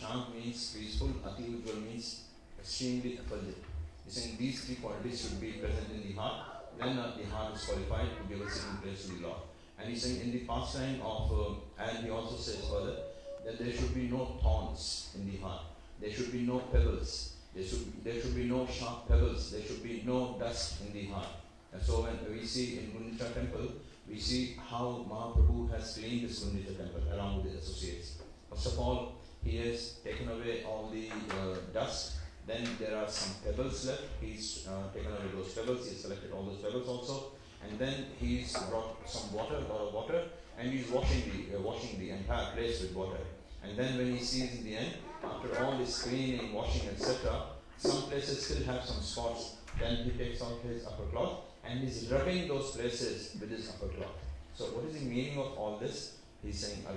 Shant means peaceful. Ati means extremely effulgent. He's saying these three qualities should be present in the heart. Then uh, the heart is qualified to give a sitting place to the Lord. And he's saying in the pastime of, uh, and he also says further that there should be no thorns in the heart. There should be no pebbles. There should, there should be no sharp pebbles. There should be no dust in the heart. And so when we see in Gundicha temple, we see how Mahaprabhu has cleaned this Gundicha temple along with his associates. First of all, he has taken away all the uh, dust. Then there are some pebbles left. He's uh, taken away those pebbles. He's selected all those pebbles also. And then he's brought some water, uh, water, and he's washing the uh, washing the entire place with water. And then when he sees in the end, after all this cleaning, washing, etc., some places still have some spots. Then he takes out his upper cloth and he's rubbing those places with his upper cloth. So what is the meaning of all this? He's saying, I'll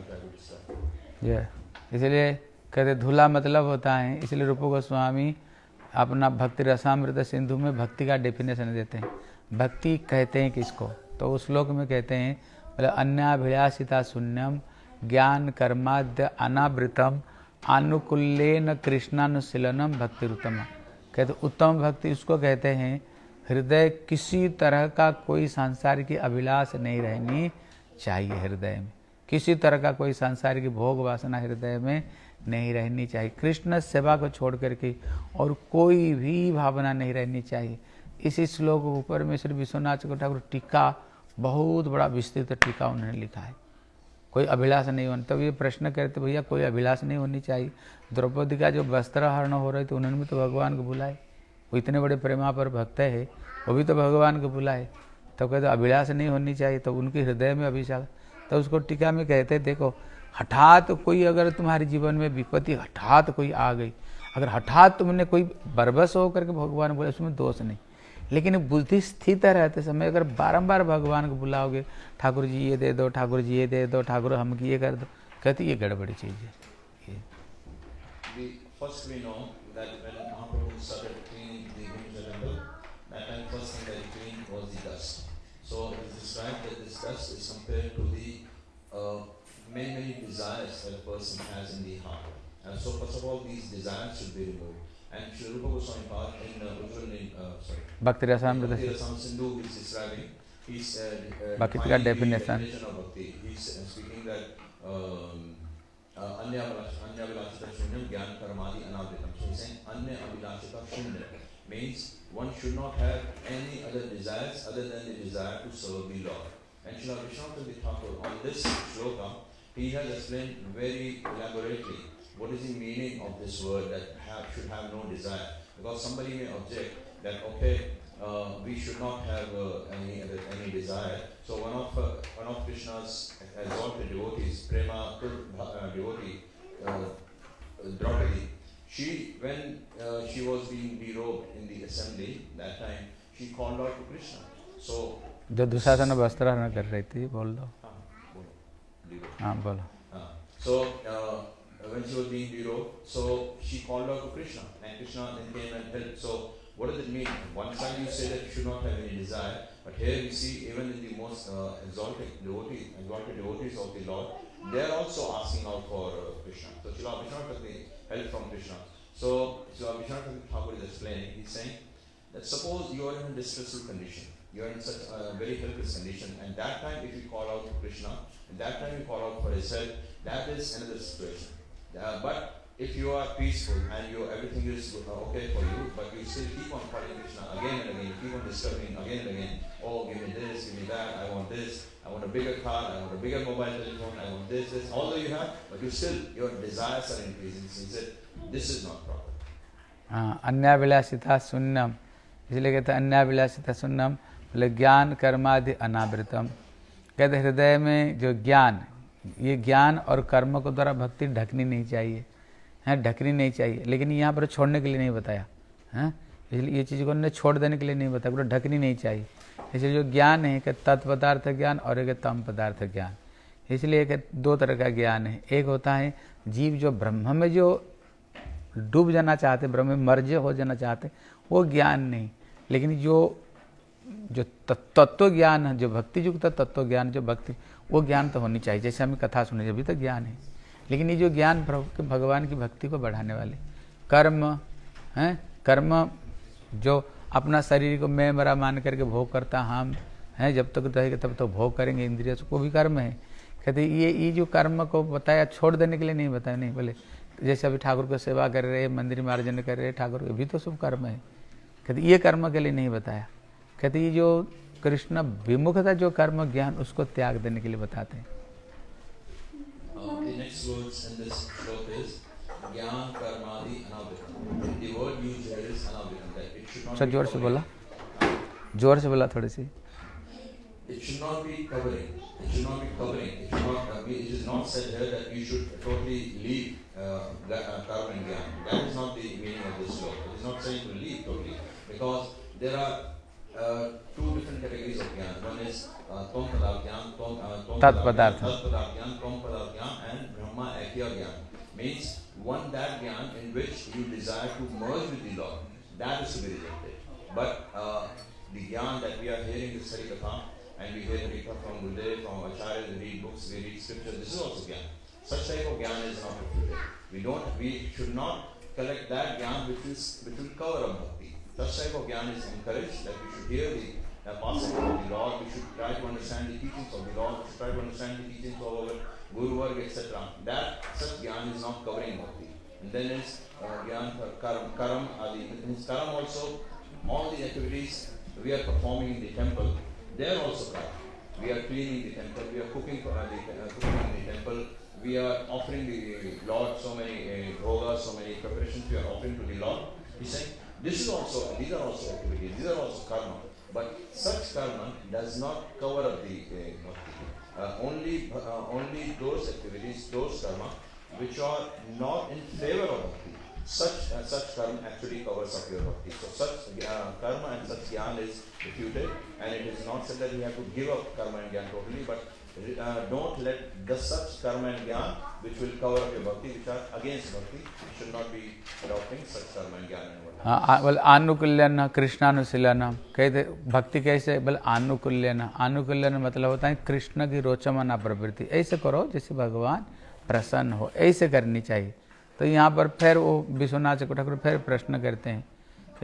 ये इसलिए कहते धुला मतलब होता है, इसलिए रूप गोस्वामी अपना भक्ति रसामृत सिंधु में भक्ति का डेफिनेशन देते हैं। भक्ति कहते हैं किसको? तो उस श्लोक में कहते हैं बोले अन्याभिलाषिता शून्यम, ज्ञान कर्माद्य अनावृतम आनुकूल्यन कृष्णानुशीलनम भक्ति उत्तम कहते उत्तम भक्ति उसको कहते हैं, हृदय किसी तरह का कोई सांसारिक अभिलाष नहीं रहनी चाहिए हृदय में। किसी तरह का कोई सांसारिक भोग वासना हृदय में नहीं रहनी चाहिए। कृष्ण सेवा को छोड़ करके और कोई भी भावना नहीं रहनी चाहिए। इसी श्लोक ऊपर में श्री विश्वनाथ ठाकुर टीका, बहुत बड़ा विस्तृत टीका उन्होंने लिखा है। कोई अभिलाष नहीं होना, तब ये प्रश्न करते, भैया, कोई अभिलाष नहीं होनी चाहिए? द्रौपदी का जो वस्त्र हरण हो रहे थे उन्होंने भी तो भगवान को बुलाए। वो इतने बड़े प्रेमा पर भक्त है, वो भी तो भगवान को बुलाए। तब कहते अभिलाष नहीं होनी चाहिए तो उनके हृदय में अभिशाल तो उसको टीका में कहते देखो, हठात कोई अगर तुम्हारे जीवन में विपत्ति, हठात कोई आ गई, अगर हठात तुमने कोई बरबस होकर करके भगवान बोले, उसमें दोष नहीं। लेकिन बुद्धि स्थित रहते समय अगर बारम्बार भगवान को बुलाओगे, ठाकुर जी ये दे दो, ठाकुर जी ये दे दो, ठाकुर हम ये कर दो, कहती ये गड़बड़ी चीज़ है। So it is described that this dust is compared to the many, many desires that a person has in the heart. And so, first of all, these desires should be removed. And Sri Rupa Goswami Pad in, uh, uh Bhakti Rasamrita Sindhu is describing his uh, uh, Bhakti definition. definition of Bhakti. He's uh, speaking that um, uh, means one should not have any other desires other than the desire to serve the Lord. And Srila Vishwanath Thakur on this shloka, he has explained very elaborately what is the meaning of this word that have, should have no desire. Because somebody may object that okay, uh, we should not have uh, any any desire. So one of uh, one of Krishna's exalted devotees, Prema uh, devotee, uh, Draupadi, she when uh, she was being derobed in the assembly that time, she called out to Krishna. So जो दुशासन वस्त्र हरण कर रही थी बोल दो हाँ, बोलो, derobed. हाँ बोलो Uh, so uh, when she was being derobed, so she called out to Krishna, and Krishna then came and helped. So what does it mean? One side you say that you should not have any desire, but here we see even in the most uh, exalted devotees, exalted devotees of the Lord, they are also asking out for uh, Krishna. So Srila Vishnu took the help from Krishna. So Srila Vishnu Thakur is explaining, he's saying that suppose you are in a distressful condition, you are in such a very helpless condition, and that time if you call out to Krishna, and that time you call out for his help, that is another situation. Uh, but if you are peaceful and you everything is uh, okay for you, but you still keep on calling Krishna again and again, you keep on disturbing again and again. Oh, give me this, give me that. I want this. I want a bigger car. I want a bigger mobile telephone. I want this, this. Although you have, but you still your desires are increasing. So he said, this is not proper. हाँ अन्याभिलाषिता शून्यम इसलिए कहते हैं अन्याभिलाषिता शून्यम बोले, ज्ञान कर्मादि अनावृतम। कहते, हृदय में जो ज्ञान, ये ज्ञान और कर्म को द्वारा भक्ति ढकनी नहीं चाहिए। है, ढकनी नहीं चाहिए। लेकिन यहाँ पर छोड़ने के लिए नहीं बताया। है, इसलिए ये चीज़ को उन्होंने छोड़ देने के लिए नहीं बताया। बोले, ढकनी नहीं चाहिए। इसलिए जो ज्ञान है कि तत्पदार्थ ज्ञान और एक तम पदार्थ ज्ञान। इसलिए एक दो तरह का ज्ञान है। एक होता है, जीव जो ब्रह्म में जो डूब जाना चाहते, ब्रह्म में मर्ज हो जाना चाहते, वो ज्ञान नहीं। लेकिन जो जो तत्व ज्ञान जो भक्ति युक्त तत्व ज्ञान जो भक्ति, वो ज्ञान तो होनी चाहिए। जैसे हमें कथा सुनी अभी तक ज्ञान है। लेकिन ये जो ज्ञान भगवान की भक्ति को बढ़ाने वाले, कर्म, हैं, कर्म जो अपना शरीर को मैं मरा मान करके भोग करता हम हैं, जब तक रहेगा तब तो भोग करेंगे, इंद्रिय को भी कर्म है। कहते ये ये जो कर्म को बताया, छोड़ देने के लिए नहीं बताया, नहीं, बोले, जैसे अभी ठाकुर को सेवा कर रहे मंदिर मार्जन कर रहे ठाकुर भी तो सब कर्म है। कहते ये कर्म के लिए नहीं बताया। कहते ये जो कृष्ण विमुखता जो कर्म ज्ञान उसको त्याग देने के लिए बताते हैं Uh. That सर ज़ोर से बोला ज़ोर से बोला थोड़ी सी It should not be covering. It should not be covering. It should not uh, be, It is not said here that you should totally leave uh, ga- uh, gyan. That is not the meaning of this sloka. It is not saying to leave totally. Because there are uh, two different categories of gyan. One is uh, Tom Padar Gyan, Tom, uh, tom Tat Padartha. Gyan, Tat Padar Gyan, Tom Gyan, and Brahma Akya Gyan. Means one that gyan in which you desire to merge with the Lord. That is to be rejected. But uh, the gyan that we are hearing is Harikatha, and we hear Harikatha from Gurudev, from Acharya, we read books, we read scripture, this is also gyan. Such type of gyan is not refuted. We don't, we should not collect that gyan which is which will cover up. Such type of gyan is encouraged that we should hear the uh, of the Lord, we should try to understand the teachings of the Lord, we should try to understand the teachings of our Guru Varg, etc. That such gyan is not covering bhakti. And then is uh, gyan for karam, karam adi. In karam also, all the activities we are performing in the temple, they are also karam. We are cleaning the temple, we are cooking for uh, the, uh, cooking in the temple, we are offering the Lord so many uh, bhogas, so many preparations we are offering to the Lord. He's saying, this is also, these are also activities, these are also karma. But such karma does not cover up the uh, bhakti. Uh, only, uh, only those activities, those karma, which are not in favor of bhakti. Such, uh, such karma actually covers up your bhakti. So such uh, karma and such gyan is refuted and it is not said that you have to give up karma and gyan totally but uh, don't let the such karma and gyan which will cover up your bhakti which are against bhakti. Should not be adopting such karma and whatnot. हाँ बोले, आनुकूल्यन, कृष्णानुशीलन। कहते, भक्ति कैसे? बोले, आनुकूल्यन। आनुकूल्यन मतलब होता है कृष्ण की रोचमना प्रवृत्ति। ऐसे करो जैसे भगवान प्रसन्न हो। ऐसे करनी चाहिए। तो यहाँ पर फिर वो विश्वनाथ ठाकुर फिर प्रश्न करते हैं।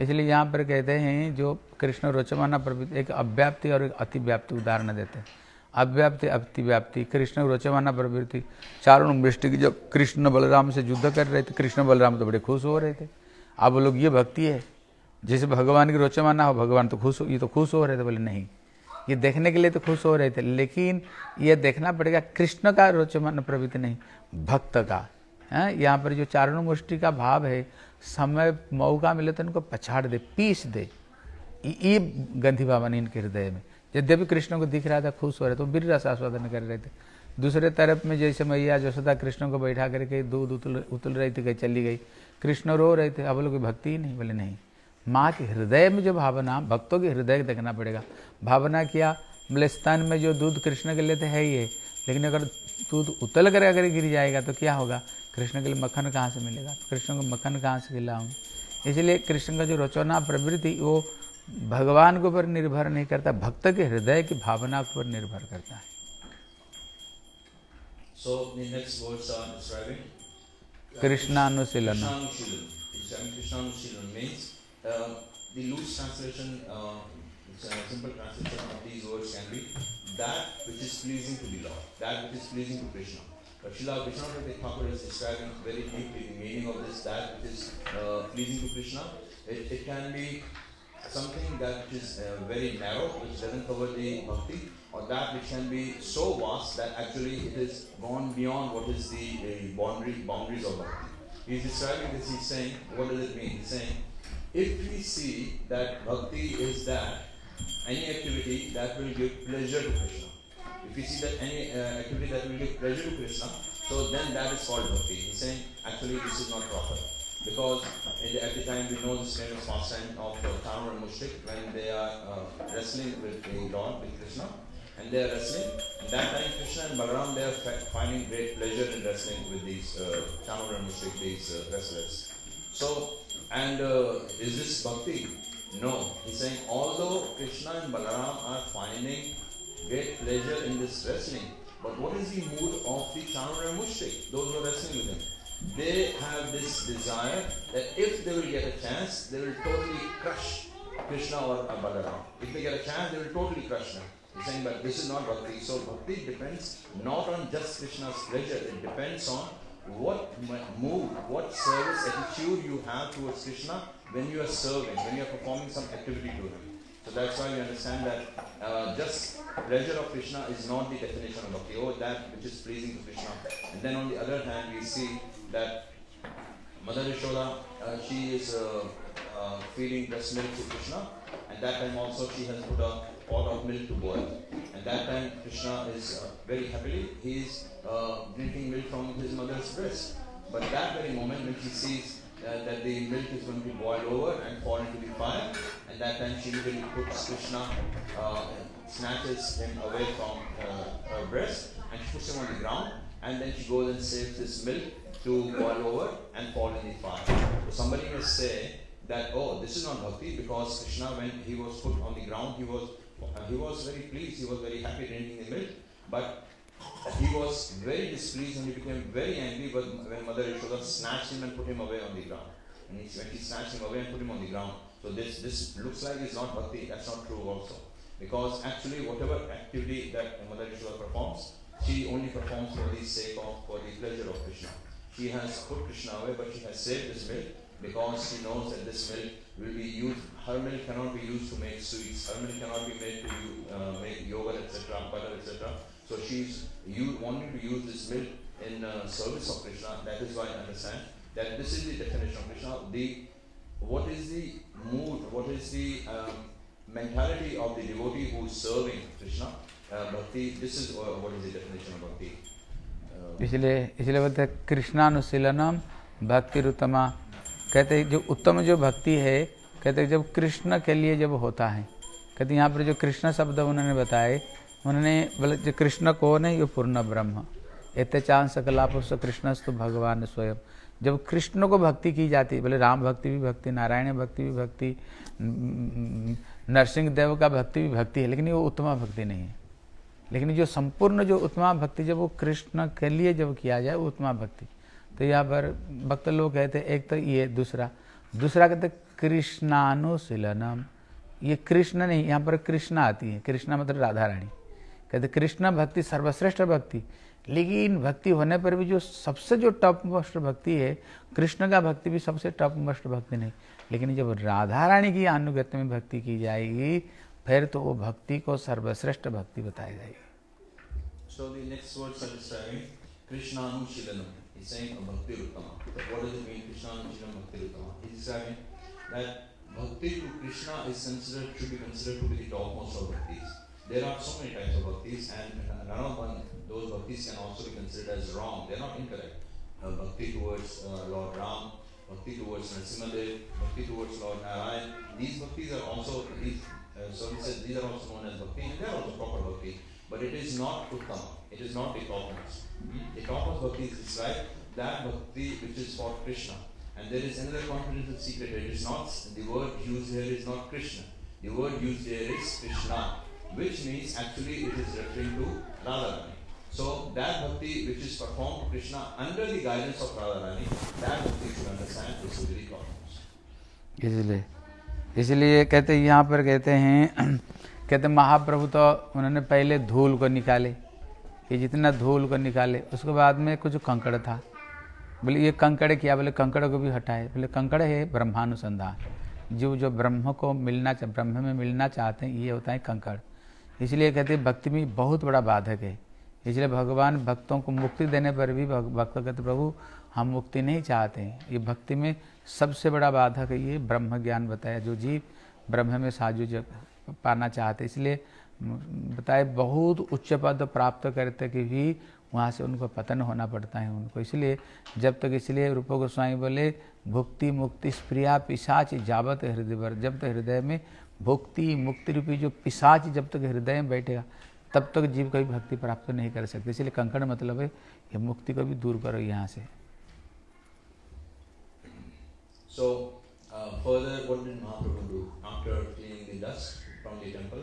इसलिए यहाँ पर कहते हैं, जो कृष्ण रोचमाना प्रवृत्ति, एक अव्याप्ति और एक अतिव्याप्ति उदाहरण देते हैं। अव्याप्ति, अतिव्याप्ति, कृष्ण रोचमाना प्रवृत्ति। चारों वृष्टि की जब कृष्ण बलराम से युद्ध कर रहे थे, कृष्ण बलराम तो बड़े खुश हो रहे थे। अब लोग ये भक्ति है, जैसे भगवान की रोचमाना हो, भगवान तो खुश हो, ये तो खुश हो रहे थे बोले, नहीं, ये देखने के लिए तो खुश हो रहे थे, लेकिन ये देखना पड़ेगा, कृष्ण का रोचमान प्रवृत्ति नहीं, भक्त का, है, यहाँ पर जो चारणों मुष्टि का भाव है, समय मौका मिले तो इनको पछाड़ दे, पीस दे, ये- गंधी भावन इनके हृदय में, यद्यपि कृष्ण को दिख रहा था खुश हो रहे तो वीर रस आस्वादन कर रहे थे, दूसरे तरफ़ में जैसे मैया, जसोदा कृष्ण को बैठा करके दूध उतल उतल रही थी, कहीं चली गई कृष्ण रो रहे थे। अब लोग भक्ति ही नहीं, बोले नहीं। माँ के हृदय में जो भावना, भक्तों के हृदय देखना पड़ेगा। भावना किया? बोले, स्तन में जो दूध कृष्ण के लिए तो है ही है। लेकिन अगर दूध उतल कर अगर गिर जाएगा तो क्या होगा? कृष्ण के लिए मक्खन कहाँ से मिलेगा? तो कृष्ण को मक्खन कहाँ से खिलाऊँ? इसलिए कृष्ण का जो रचना, प्रवृत्ति, वो भगवान के ऊपर निर्भर नहीं करता, भक्त के हृदय की भावना के ऊपर निर्भर करता है। So, the next words are describing Krishna Anusilana. Krishna means uh, the loose translation, uh, simple translation of these words can be that which is pleasing to the Lord, that which is pleasing to Krishna. But Srila Vishnavadatta Thakur is describing very deeply the meaning of this, that which is uh, pleasing to Krishna. It, it, can be something that is uh, very narrow, which doesn't cover the bhakti, or that which can be so vast that actually it is gone beyond what is the uh, boundary, boundaries of bhakti. He's describing this, he's saying, what does it mean? He's saying, if we see that bhakti is that, any activity that will give pleasure to Krishna. If we see that any uh, activity that will give pleasure to Krishna, so then that is called bhakti. He's saying, actually this is not proper. Because the, at the time we know this famous pastime of uh, Tamar and Mushtik when they are uh, wrestling with the Lord, with Krishna, and they are wrestling. And that time Krishna and Balaram they are finding great pleasure in wrestling with these uh, and Mushtik, these uh, wrestlers. So, and uh, is this bhakti? No, he's saying although Krishna and Balaram are finding great pleasure in this wrestling, but what is the mood of the Chanur and Mushtik, those who are wrestling with him? They have this desire that if they will get a chance, they will totally crush Krishna or Balaram. If they get a chance, they will totally crush them. Saying, but this is not bhakti. So bhakti depends not on just Krishna's pleasure. It depends on what mood, what service attitude you have towards Krishna when you are serving, when you are performing some activity to him. So that's why you understand that uh, just pleasure of Krishna is not the definition of bhakti. Oh, that which is pleasing to Krishna. And then on the other hand, we see that Mother Yashoda, uh, she is uh, uh, feeding breast milk to Krishna. And that time also she has put a pot of milk to boil. And that time Krishna is uh, very happily, he is uh, drinking milk from his mother's breast. But that very moment when she sees uh, that the milk is going to boil over and fall into the fire, and that time she immediately puts Krishna, uh, snatches him away from her breast, and she puts him on the ground, and then she goes and saves this milk to boil over and fall in the fire. So somebody may say that oh, this is not bhakti because Krishna, when he was put on the ground, he was he was very pleased, he was very happy drinking the milk, but he was very displeased and he became very angry when Mother Yashoda snatched him and put him away on the ground. And he, when he snatched him away and put him on the ground, so this, this looks like it's not bhakti, that's not true also. Because actually whatever activity that Mother Yashoda performs, she only performs for the sake of, for the pleasure of Krishna. She has put Krishna away but she has saved this milk because she knows that this milk will be used, her milk cannot be used to make sweets, her milk cannot be made to uh, make yogurt, etc., butter, etc. So she's you wanting to use this milk in uh, service of Krishna. That is why I understand that this is the definition of Krishna. The what is the mood? What is the um, mentality of the devotee who is serving Krishna? Uh, bhakti. This is uh, what is the definition of bhakti. Uh, इसलिए इसलिए बोलते हैं कृष्णानुशीलनम भक्ति उत्तमा कहते जो उत्तम जो भक्ति है, कहते जब कृष्ण के लिए जब होता है, कहते यहाँ पर जो कृष्ण शब्द उन्होंने बताए, उन्होंने बोले, जो कृष्ण कौन है, ये पूर्ण ब्रह्म। एते चाँद सकलापुष कृष्ण तो भगवान स्वयं। जब कृष्ण को भक्ति की जाती है बोले, राम भक्ति भी भक्ति, नारायण भक्ति भी भक्ति नरसिंह देव का भक्ति भी भक्ति है, लेकिन वो उत्तमा भक्ति नहीं है। लेकिन जो संपूर्ण जो उत्तमा भक्ति जब वो कृष्ण के लिए जब किया जाए, वो उत्तमा भक्ति। तो यहाँ पर भक्त लोग कहते एक तो ये, दूसरा। दूसरा कहते कृष्णानुशीलनम। ये कृष्ण नहीं, यहाँ पर कृष्ण आती है। कृष्णा मतलब राधा रानी कहते कृष्ण भक्ति सर्वश्रेष्ठ भक्ति। लेकिन भक्ति होने पर भी जो सबसे जो टॉप मोस्ट भक्ति है, कृष्ण का भक्ति भी सबसे टॉप मोस्ट भक्ति नहीं। लेकिन जब राधा रानी की अनुगत्य में भक्ति की जाएगी, फिर तो वो भक्ति को सर्वश्रेष्ठ भक्ति बताई जाएगी। So the next Krishna Saying Uttama. So what does it mean Krishna Anushilanam Bhakti Uttama? He's describing that Bhakti to Krishna is considered, should be considered to be the topmost of bhaktis. There are so many types of bhaktis, and none of those bhaktis can also be considered as wrong. They are not incorrect. Uh, bhakti towards uh, Lord Ram, bhakti towards Narasimhadev, bhakti towards Lord Narayan. These bhaktis are also, these, uh, so he says, these are also known as bhakti, and they are also proper bhakti. But it is not uttama. It is not. Mm-hmm. The topmost bhakti is described that bhakti which is for Krishna. And there is another confidential secret. It is not, the word used here is not Krishna. The word used here is Krishna which means actually it is referring to Radharani. So that bhakti which is performed to Krishna under the guidance of Radharani, that bhakti should understand is very. इसलिए इसलिए कहते यहाँ पर कहते हैं कहते महाप्रभु तो उन्होंने पहले धूल को निकाले ये जितना धूल को निकाले, उसके बाद में कुछ कंकड़ था। बोले, ये कंकड़ किया? बोले, कंकड़ को भी हटाए। बोले, कंकड़ है ब्रह्मानुसंधान। जो जो ब्रह्म को मिलना ब्रह्म में मिलना चाहते हैं, ये होता है कंकड़। इसलिए कहते हैं, भक्ति में बहुत बड़ा बाधक है। इसलिए भगवान भक्तों को मुक्ति देने पर भी भक्त कहते प्रभु, हम मुक्ति नहीं चाहते हैं। ये भक्ति में सबसे बड़ा बाधक है, ये ब्रह्म ज्ञान बताया, जो जीव ब्रह्म में साजु पाना चाहते इसलिए बताए बहुत उच्च पद प्राप्त करते कि भी वहाँ से उनको पतन होना पड़ता है उनको इसलिए जब तक इसलिए रूप गोस्वामी बोले भुक्ति मुक्ति स्प्रिया पिशाच जावत हृदय जब तक हृदय में भुक्ति मुक्ति रूपी जो पिशाच जब तक हृदय में बैठेगा तब तक जीव कभी भक्ति प्राप्त नहीं कर सकते इसलिए कंकड़ मतलब है ये मुक्ति को भी दूर करो यहाँ से So, uh, further, what did Mahaprabhu do? After dust from the temple.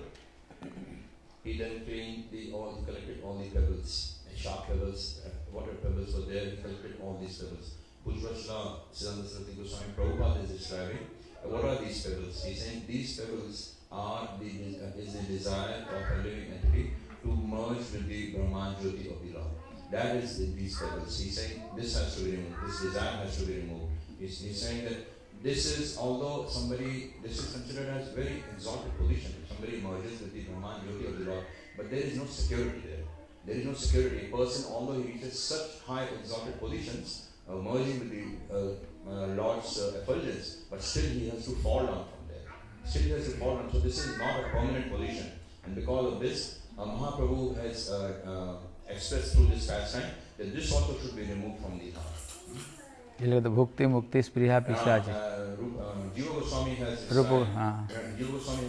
He then cleaned the all, he collected all the pebbles, sharp pebbles, uh, water pebbles were there. He collected all these pebbles. Pujvashla Siddhanta Saraswati Goswami Prabhupada is describing uh, what are these pebbles. He's saying these pebbles are the uh, is the desire of a living entity to merge with the Brahman Jyoti of the Lord. That is the, these pebbles. He's saying this has to be removed. This desire has to be removed. He's, he's saying that this is although somebody this is considered as very exalted position very emergence that people of the but there is no security there. There is no security. A person, although he reaches such high exalted positions, uh, merging with the uh, uh, Lord's uh, effulgence, but still he has to fall down from there. Still he has to fall down. So this is not a permanent position. And because of this, uh, Mahaprabhu has uh, uh, expressed through this pastime that this also should be removed from the heart. એટલે તો ભુક્તિ મુક્તિ સ્પૃહા પીછા છે રૂપ Goswami has Rupa Jiva Goswami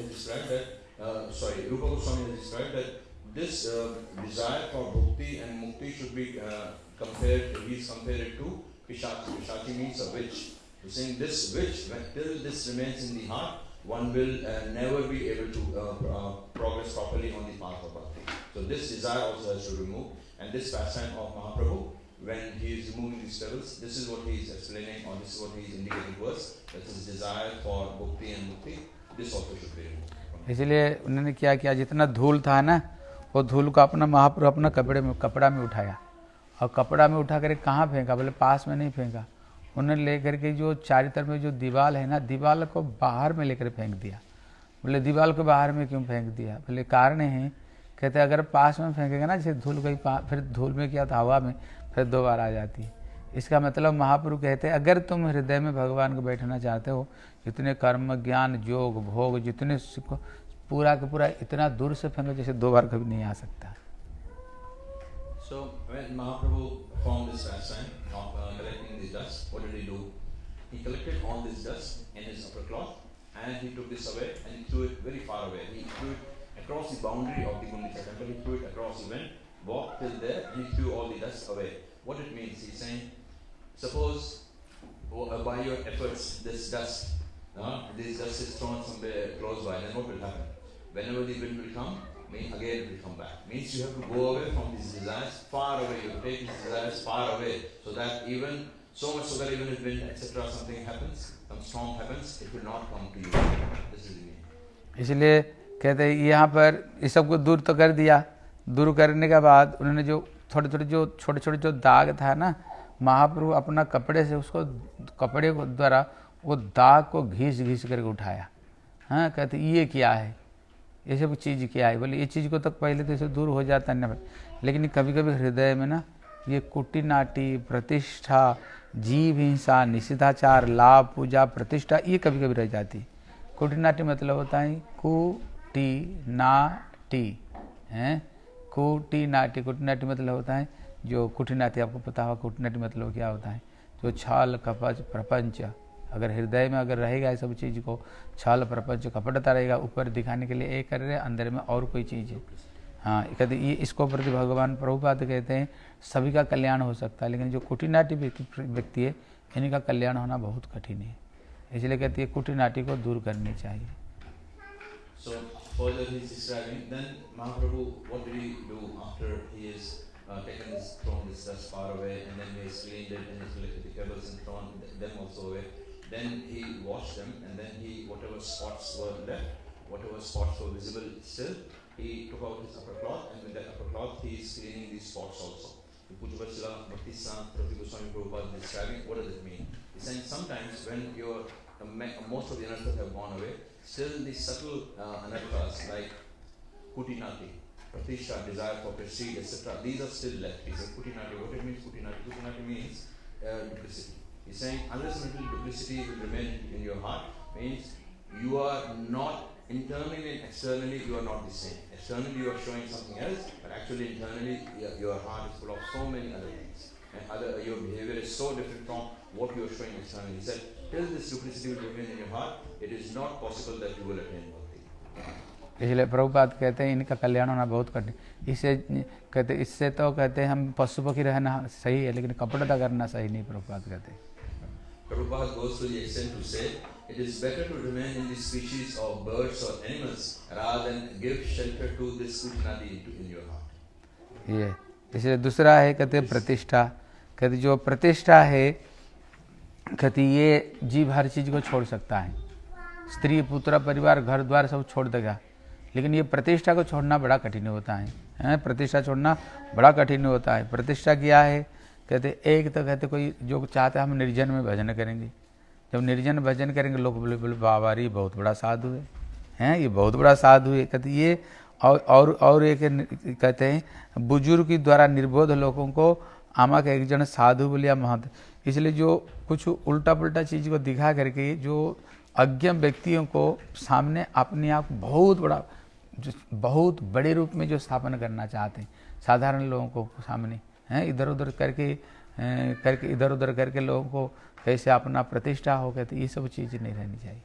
has uh, sorry, Rupa Goswami has described that this uh, desire for bhakti and mukti should be uh, compared, he's compared it to Pishachi. Pishachi means a witch. He's saying this witch, when till this remains in the heart, one will uh, never be able to uh, uh, progress properly on the path of bhakti. So this desire also has to remove. And this pastime of Mahaprabhu, when he is removing these devils, this is what he is explaining, or this is what he is indicating to us, that his desire for bhakti and mukti, this also should be removed. इसलिए उन्होंने क्या किया जितना धूल था ना, वो धूल को अपना महाप्रभु अपना कपड़े में कपड़ा में उठाया। और कपड़ा में उठा कर कहाँ फेंका? बोले, पास में नहीं फेंका। उन्होंने लेकर के जो चारी तरफ़ में जो दीवार है ना दीवार को बाहर में लेकर फेंक दिया। बोले दीवार को बाहर में क्यों फेंक दिया? बोले, कारण है, कहते, अगर पास में फेंकेगा ना, जैसे धूल पा- फिर धूल में क्या था, हवा में, फिर दो बार आ जाती है। इसका मतलब महाप्रभु कहते हैं अगर तुम हृदय में भगवान को बैठना चाहते हो जितने कर्म ज्ञान योग भोग जितने पूरा का पूरा इतना दूर से फेंको जैसे दो बार कभी नहीं आ सकता So when Mahaprabhu performed this pastime of uh, collecting the dust, what did he do? He collected all this dust in his upper cloth and he took this away and he threw it very far away. He threw it across the boundary of the Gundisa temple. He threw it across. He went, walked till there and he threw all the dust away. What it means? He's saying, suppose oh, uh, by your efforts this dust, uh, this dust is thrown somewhere close by, then what will happen? Whenever the wind will come, mean again it will come back. Means you have to go away from these desires, far away. You take these desires far away, so that even so much so that even if wind etc. something happens, some storm happens, it will not come to you. This is the meaning. इसलिए कहते हैं यहाँ पर इस सबको दूर तो कर दिया दूर करने के बाद उन्होंने जो थोड़े थोड़े जो छोटे छोटे जो दाग था ना महाप्रभु अपना कपड़े से उसको, कपड़े को द्वारा वो दाग को घीस घीस करके उठाया। हाँ कहते, ये क्या है? ये सब चीज़ क्या है? बोले, ये चीज़ को तो पहले तो इसे दूर हो जाता है लेकिन कभी कभी हृदय में ना, ये कुटी नाटी प्रतिष्ठा, जीव हिंसा निषिद्धाचार लाभ पूजा, प्रतिष्ठा, ये कभी कभी रह जाती है। कुटी नाटी मतलब होता है हैं? कुटी नाटी कुटी नाटी मतलब होता है जो कुटी नाटी आपको पता होगा कुटनाटी मतलब क्या होता है? जो छाल, कपच, प्रपंच, अगर हृदय में अगर रहेगा ये सब चीज़ को, छल, प्रपंच कपटता रहेगा, ऊपर दिखाने के लिए एक कर रहे अंदर में और कोई चीज़ है। हाँ कहते ये इसको प्रति भगवान प्रभुपाद कहते हैं, सभी का कल्याण हो सकता है, लेकिन जो कुटिनाटी व्यक्ति है, इनका कल्याण होना बहुत कठिन है। इसलिए कहती है कुटिनाटी को दूर करनी चाहिए। So has uh, taken this, thrown this dust far away, and then he has it and collected the pebbles and thrown them also away. Then he washed them, and then he, whatever spots were left, whatever spots were visible still, he took out his upper cloth, and with that upper cloth he is cleaning these spots also. The Pujavachila Bhakti Sant Prati Goswami Prabhupada describing what does it mean. He's saying sometimes when your uh, most of the anarthas have gone away, still the subtle uh, anarthas like kutinati, pratishtha, desire for prestige, etc. These are still left. He said kutinati. What it means kutinati? Kutinati means uh, duplicity. He's saying unless until duplicity will remain in your heart, means you are not internally and externally you are not the same. Externally you are showing something else, but actually internally your, your heart is full of so many other things. And other your behavior is so different from what you are showing externally. He said, till this duplicity will remain in your heart, it is not possible that you will attain bhakti. इसलिए प्रभुपाद कहते हैं इनका कल्याण होना बहुत कठिन। इससे कहते इससे तो कहते हैं हम पशु पक्षी रहना सही है लेकिन कपड़ता करना सही नहीं प्रभुपाद कहते Prabhupada goes to the extent to say it is better to remain in the species of birds or animals rather than give shelter to this in your heart. ये। इसलिए दूसरा है कहते प्रतिष्ठा। कहते जो प्रतिष्ठा है कहते ये जीव हर चीज़ को छोड़ सकता है। स्त्री पुत्र परिवार घर द्वार सब छोड़ देगा। लेकिन ये प्रतिष्ठा को छोड़ना बड़ा कठिन होता है, हैं? प्रतिष्ठा छोड़ना बड़ा कठिन होता है। प्रतिष्ठा क्या है? कहते, एक तो कहते, कोई जो चाहते हम निर्जन में भजन करेंगे। जब निर्जन भजन करेंगे, लोग बोले बोले, बाबा रे बहुत बड़ा साधु है। हैं? ये बहुत बड़ा साधु है। कहते, ये और और और एक कहते हैं, बुज़ुर्ग के द्वारा निर्बोध लोगों को आमा के एक जन साधु बोलिया महंत। इसलिए जो कुछ उल्टा पुल्टा चीज़ को दिखा करके, जो अज्ञ व्यक्तियों को सामने अपने आप बहुत बड़ा जो बहुत बड़े रूप में जो स्थापन करना चाहते हैं साधारण लोगों को सामने हैं इधर उधर करके करके इधर उधर करके लोगों को कैसे अपना प्रतिष्ठा हो कहते ये सब चीज़ नहीं रहनी चाहिए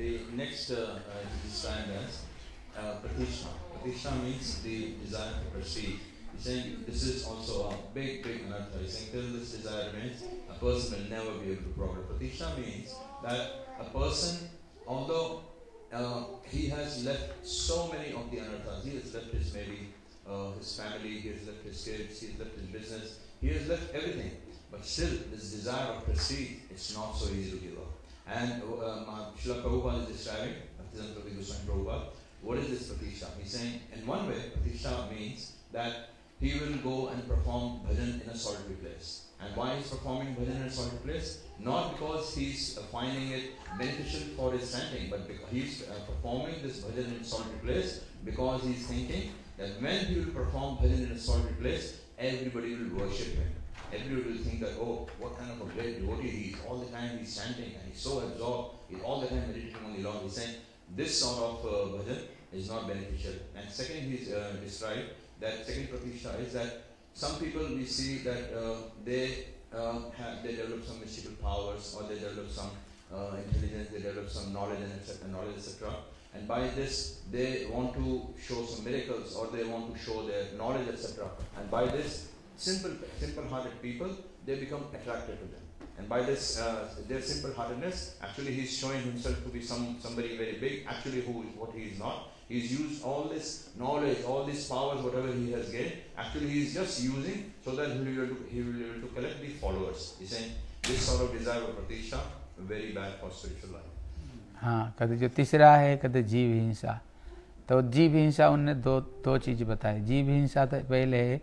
the next uh, uh, is described as uh, pratishtha. Pratishtha means the desire to proceed. He's saying this is also a big, big anartha. He's saying till this desire remains, a person will never be able to progress. Pratishtha means that a person, although uh, he has left so many of the anarthas, he has left his maybe uh, his family, he has left his kids, he has left his business, he has left everything. But still, this desire of prestige, it's not so easy to give up. And uh, um, Srila Prabhupada is describing, Bhaktivedanta Prabhupada Goswami Prabhupada, what is this pratishtha? He's saying, in one way, pratishtha means that he will go and perform bhajan in a solitary place. And why he's performing bhajan in a solitary place? Not because he's uh, finding it beneficial for his chanting, but because he's uh, performing this bhajan in solitary place because he's thinking that when he will perform bhajan in a solitary place, everybody will worship him. Everybody will think that, oh, what kind of a great devotee he is. All the time he's chanting and he's so absorbed, he's all the time meditating on the Lord. He's saying this sort of uh, bhajan is not beneficial. And second, he's uh, described that second pratishtha is that some people we see that uh, they uh, have they develop some mystical powers or they develop some uh, intelligence, they develop some knowledge and etc. Knowledge etc. And by this they want to show some miracles or they want to show their knowledge etc. And by this simple simple-hearted people they become attracted to them. And by this uh, their simple-heartedness, actually he's showing himself to be some somebody very big. Actually, who is what he is not. He's used all this knowledge, all these powers, whatever he has gained. Actually, he is just using so that he will be able to, he will be able to collect the followers. He's saying this sort of desire for pratishtha very bad for spiritual life. हाँ कहते जो तीसरा है कहते जीव हिंसा तो जीव हिंसा उनने दो दो चीज़ बताई जीव हिंसा तो पहले है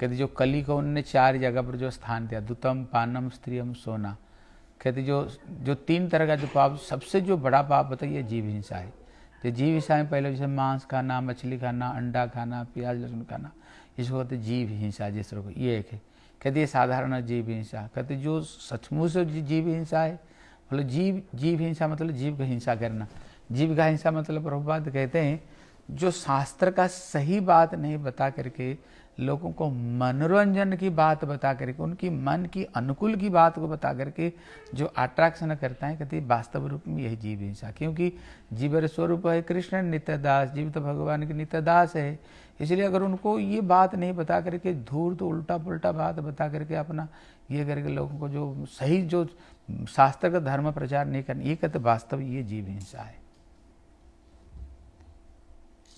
कहते जो कली को उनने चार जगह पर जो स्थान दिया दुतम पानम स्त्रियम सोना कहते जो जो तीन तरह का जो पाप सबसे जो बड़ा पाप बताइए जीव हिंसा है तो जीव हिंसा में पहले जैसे मांस खाना, मछली खाना, अंडा खाना, प्याज, लहसुन खाना, इसको कहते जीव हिंसा, जिस तरह को ये एक है। कहते ये साधारण जीव हिंसा। कहते जो सचमुच जीव हिंसा है मतलब जीव जीव हिंसा मतलब जीव का हिंसा करना। जीव का हिंसा मतलब प्रभुपात कहते हैं, जो शास्त्र का सही बात नहीं बता करके लोगों को मनोरंजन की बात बता करके, उनकी मन की अनुकूल की बात को बता करके जो अट्रैक्शन करता है, कहते वास्तव रूप में यही जीव हिंसा। क्योंकि जीवर स्वरूप है, कृष्ण नित्य दास जीव तो भगवान की नित्य दास है। इसलिए अगर उनको ये बात नहीं बता करके, धूर्त तो उल्टा पुल्टा बात बता करके अपना, ये करके लोगों को जो सही, जो शास्त्र का धर्म प्रचार नहीं करना, ये कहते वास्तव ये जीव हिंसा है।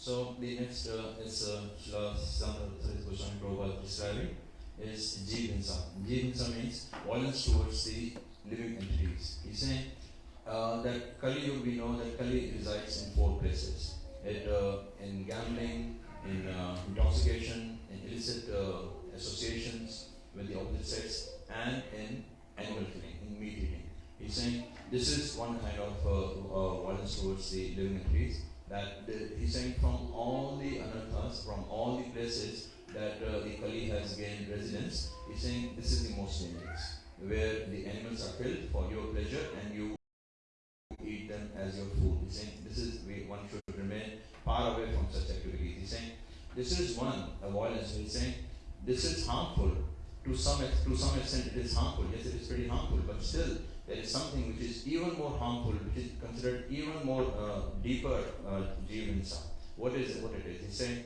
So the next uh, is uh, Srila Siddhanta Goswami Prabhupada describing is Jivinsa. Jivinsa means violence towards the living entities. He's saying uh, that Kali we know that Kali resides in four places. It, uh, in gambling, in uh, intoxication, in illicit uh, associations with the opposite sex, and in animal killing, in meat eating. He's saying this is one kind of uh, uh, violence towards the living entities that the, he's saying from all the anarthas, from all the places that uh, the Kali has gained residence, he's saying this is the most dangerous, where the animals are killed for your pleasure and you eat them as your food. He's saying this is we, one should remain far away from such activities. He's saying this is one avoidance. He's saying this is harmful to some to some extent. It is harmful. Yes, it is pretty harmful, but still there is something which is even more harmful, which is considered even more uh, deeper uh. What is it? What it is? He's saying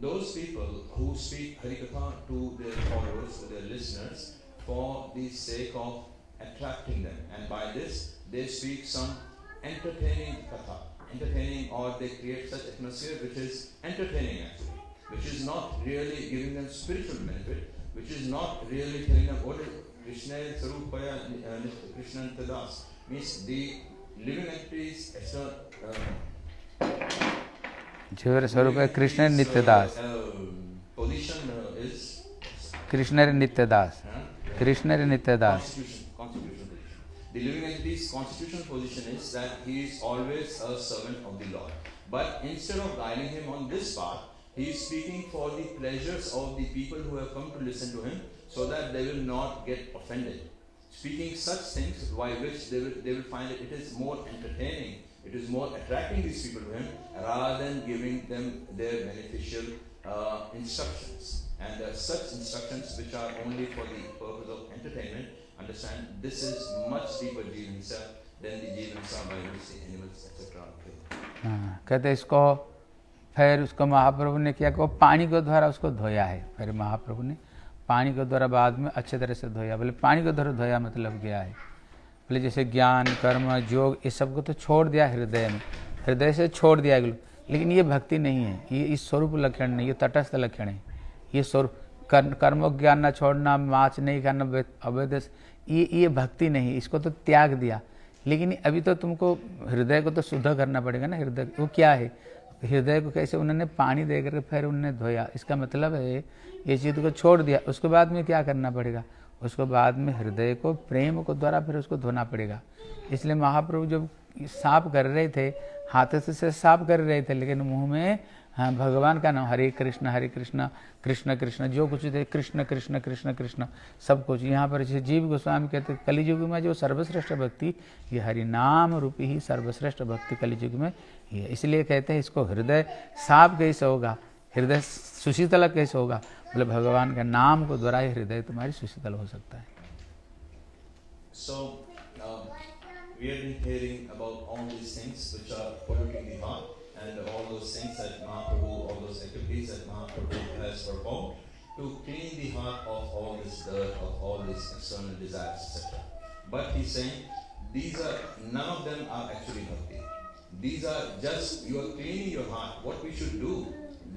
those people who speak harikatha to their followers, to their listeners, for the sake of attracting them. And by this, they speak some entertaining katha, entertaining, or they create such atmosphere which is entertaining actually, which is not really giving them spiritual benefit, which is not really telling them what is Krishna Sarupaya uh, Krishna Tadas means the living entities. Uh, जीवर स्वरूप है Krishna नित्यदास position uh, is Krishna रे नित्यदास uh, Krishna नित्यदास constitution. The living entity's constitutional position is that he is always a servant of the Lord. But instead of guiding him on this path, he is speaking for the pleasures of the people who have come to listen to him so that they will not get offended. Speaking such things by which they will, they will find that it is more entertaining, it is more attracting these people to him rather than giving them their beneficial uh, instructions. And uh, such instructions which are only for the purpose of entertainment, understand this is much deeper Jiva himself than the Jiva himself by which the animals etc. हाँ, कहते इसको फिर उसको महाप्रभु ने क्या को पानी के द्वारा उसको धोया है फिर महाप्रभु ने पानी के द्वारा बाद में अच्छे तरह से धोया। बोले, पानी के द्वारा धोया मतलब क्या है? बोले, जैसे ज्ञान, कर्म, योग, ये सबको तो छोड़ दिया हृदय में। हृदय से छोड़ दिया गया। लेकिन ये भक्ति नहीं है। ये इस स्वरूप लक्षण नहीं, ये तटस्थ लक्षण है। ये स्वरूप, कर्म ज्ञान न छोड़ना माच नहीं खाना, अवैध ये ये भक्ति नहीं। इसको तो त्याग दिया। लेकिन अभी तो तुमको हृदय को तो शुद्ध करना पड़ेगा ना। हृदय, वो क्या है? हृदय को कैसे उन्होंने पानी दे करके फिर उन्होंने धोया। इसका मतलब है, ये चीज़ को छोड़ दिया। उसके बाद में क्या करना पड़ेगा? उसको बाद में हृदय को, प्रेम को द्वारा फिर उसको धोना पड़ेगा। इसलिए महाप्रभु जब साफ़ कर रहे थे, हाथ से साफ़ कर रहे थे, लेकिन मुँह में हाँ भगवान का नाम हरे कृष्ण हरे कृष्ण कृष्ण कृष्ण जो कुछ थे कृष्ण कृष्ण कृष्ण कृष्ण सब कुछ। यहाँ पर जैसे जीव गोस्वामी कहते कलियुग में जो सर्वश्रेष्ठ भक्ति ये हरि नाम रूपी ही सर्वश्रेष्ठ भक्ति कलिजुग में ये। इसलिए कहते हैं इसको हृदय साफ़ कैसे होगा? हृदय सुशीतल कैसे होगा? बोले भगवान के नाम को द्वारा ही हृदय तुम्हारी सुशीतल हो सकता है। So, um, we have been hearing about all these things which are polluting the heart. And all those things that Mahaprabhu, all those activities that Mahaprabhu has performed to clean the heart of all this dirt, of all these external desires, etc. But he's saying these are none of them are actually bhakti. These are just you are cleaning your heart. What we should do,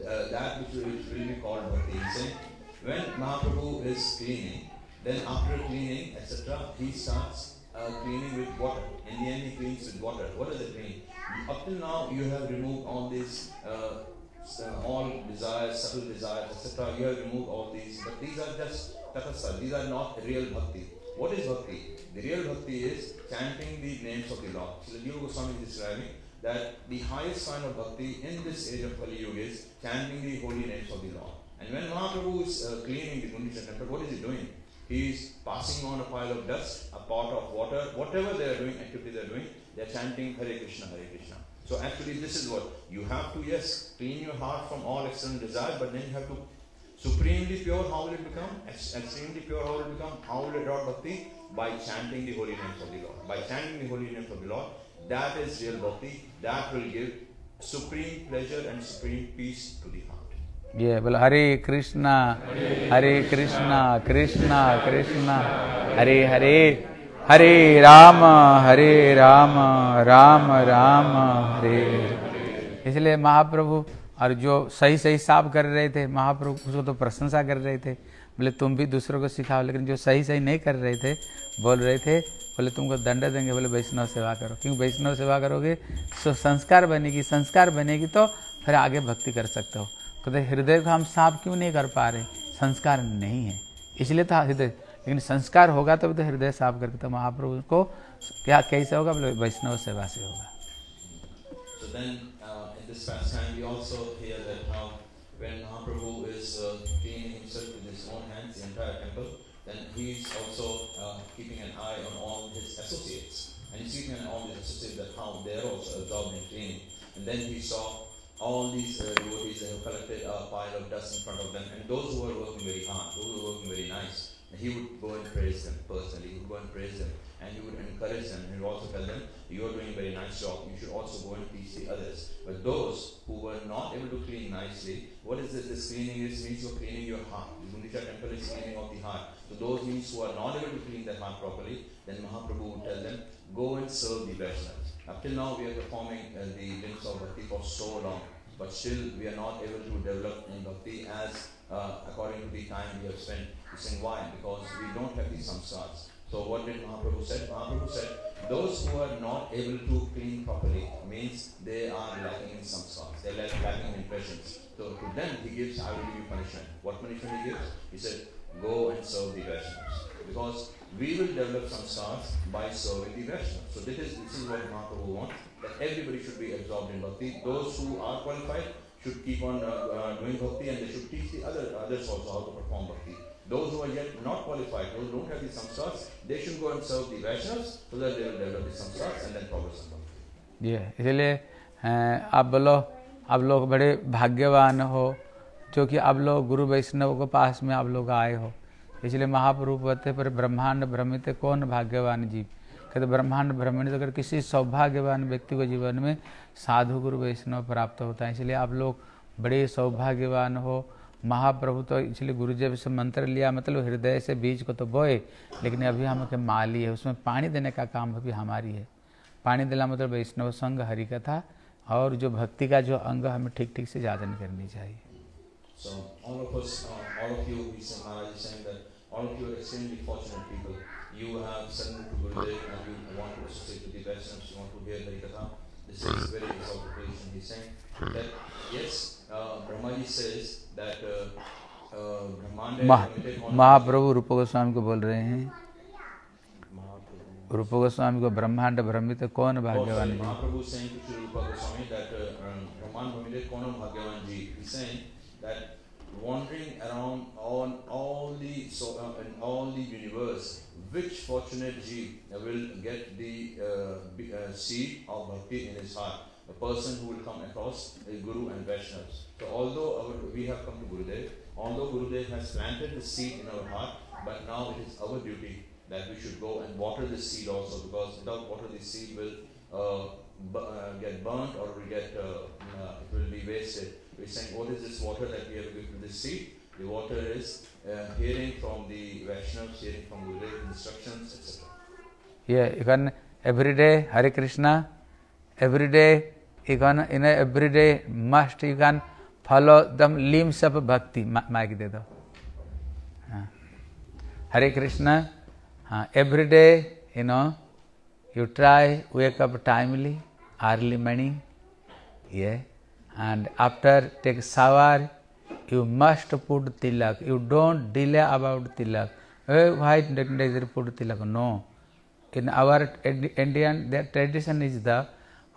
uh, that which will, be called bhakti. He's saying when Mahaprabhu is cleaning, then after cleaning, etc., he starts uh, cleaning with water. In the end, he cleans with water. What does it mean? Up till now, you have removed all these, uh, all desires, subtle desires, etc. You have removed all these, but these are just tatasa. These are not real bhakti. What is bhakti? The real bhakti is chanting the names of the Lord. So, Jiva Goswami is describing that the highest sign of bhakti in this age of Kali Yuga is chanting the holy names of the Lord. And when Mahaprabhu is uh, cleaning the Gundicha temple, what is he doing? He is passing on a pile of dust, a pot of water, whatever they are doing, activity they are doing, they're chanting Hare Krishna, Hare Krishna. So actually this is what you have to yes clean your heart from all external desire, but then you have to supremely pure. How will it become? Extremely pure. How will it become? How will it not bhakti? By chanting the holy name of the Lord. By chanting the holy name of the Lord, that is real bhakti. That will give supreme pleasure and supreme peace to the heart. Yeah, well, Hare Krishna, Hare, Krishna, Krishna, Krishna, Krishna, Krishna, Hare Hare. हरे राम हरे राम राम राम, हरे। इसलिए महाप्रभु और जो सही सही साफ़ कर रहे थे, महाप्रभु उसको तो प्रशंसा कर रहे थे। बोले, तुम भी दूसरों को सिखाओ, लेकिन जो सही सही नहीं कर रहे थे, बोल रहे थे, बोले, तुमको दंड देंगे। बोले, वैष्णव सेवा करो। क्योंकि वैष्णव सेवा करोगे? तो संस्कार बनेगी संस्कार बनेगी तो फिर आगे भक्ति कर सकते हो। कहते, हृदय को हम साफ़ क्यों नहीं कर पा रहे? संस्कार नहीं है। इसलिए तो हृदय लेकिन संस्कार होगा तब तो हृदय साफ़ करके तो महाप्रभु को क्या कैसे होगा बोले वैष्णव सेवा से होगा then, uh, in this pastime, we also hear that how when Mahaprabhu is uh, cleaning himself with his own hands, the entire temple, then he is also uh, keeping an eye on all his associates. And he's keeping an eye on his associates that how they also absorbed in cleaning. And then he saw all these uh, devotees have collected a pile of dust in front of them, and those who are working very hard, those who are working very nice, he would go and praise them personally. He would go and praise them. and he would encourage them you would also tell them, you are doing a very nice job, you should also go and teach the others. But those who were not able to clean nicely, what is this? This cleaning is means you're cleaning your heart. The Gundicha temple is cleaning of the heart. So those means who are not able to clean their heart properly, then Mahaprabhu would tell them, go and serve the Vaishnavas. Up till now we are performing uh, the links of bhakti for so long, but still we are not able to develop in bhakti as uh, according to the time we have spent. Saying why? Because we don't have these samskars. So what did Mahaprabhu said? Mahaprabhu said, those who are not able to clean properly means they are lacking in samskars. They are lacking in impressions. So to them he gives, I will give you punishment. What punishment he gives? He said, go and serve the Vaishnavas. Because we will develop samskars by serving the Vaishnavas. So this is, this is what Mahaprabhu wants, that everybody should be absorbed in bhakti. Those who are qualified should keep on uh, uh, doing bhakti and they should teach the other, others also how to perform bhakti. Those who are yet not qualified, those who don't have the samskars, they should go and serve the Vaishnavas so that they will develop the samskars and then progress in bhakti. ये इसलिए आप बोलो आप लोग बड़े भाग्यवान हो जो कि आप लोग गुरु वैष्णव के पास में आप लोग आए हो इसलिए महाप्रभु कहते पर ब्रह्मांड भ्रमित कौन भाग्यवान जीव कहते ब्रह्मांड भ्रमित अगर किसी सौभाग्यवान व्यक्ति को जीवन में साधु गुरु वैष्णव प्राप्त होता है इसलिए आप लोग बड़े सौभाग्यवान हो महाप्रभु तो इसलिए गुरु जी से मंत्र लिया मतलब हृदय से बीज को तो बोए, लेकिन अभी हम के माली है, उसमें पानी देने का काम अभी हमारी है। पानी देना मतलब वैष्णव संग हरि कथा और जो भक्ति का जो अंग हमें ठीक ठीक से जागरण करनी चाहिए। Yes. Brahma ji says that महाप्रभु रूप गोस्वामी को बोल रहे हैं रूप गोस्वामी को ब्रह्मांड भ्रमित कौन भाग्यवान जी wandering around on all the so uh, in all the universe which fortunate ji will get the uh, seed of bhakti in his heart A person who will come across a Guru and Vaishnavas. So although our, we have come to Gurudev, although Gurudev has planted the seed in our heart, but now it is our duty that we should go and water this seed also because without water this seed will uh, uh, get burnt or will get uh, uh, it will be wasted. We're saying what is this water that we have to give to this seed? The water is uh, hearing from the Vaishnavas, hearing from Gurudev instructions, etc. Yeah, even every day Hare Krishna, every day you can you know, everyday must you can follow the limbs of bhakti. Mic de. Ah. Hare Krishna. Ah, every day, you know, you try wake up timely, early morning, yeah, and after take shower, you must put tilak. You don't delay about tilak. Eh, why did put tilak? No. In our Indian, tradition is the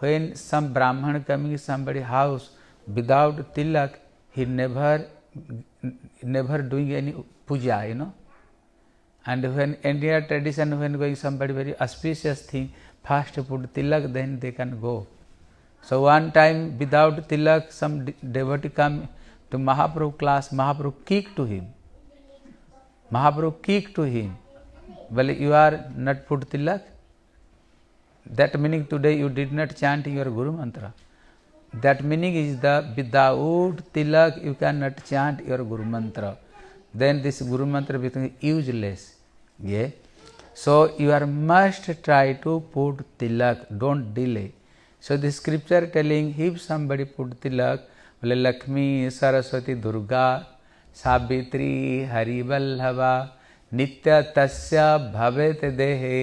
when some Brahman coming somebody house without tilak, he never never doing any puja, you know. And when India tradition, when going somebody very auspicious thing, first put tilak, then they can go. So one time without tilak, some devotee come to Mahaprabhu class, Mahaprabhu kicked to him. Mahaprabhu kicked to him. Well, you are not put tilak. That meaning today you did not chant your Guru mantra. That meaning is the without tilak you cannot chant your Guru mantra. Then this Guru mantra becomes useless. Yeah. So you are must try to put tilak. Don't delay. So the scripture telling if somebody put tilak, बोले लक्ष्मी सरस्वती दुर्गा सावित्री हरिवल्लभा नित्य तस्य भवेत देहे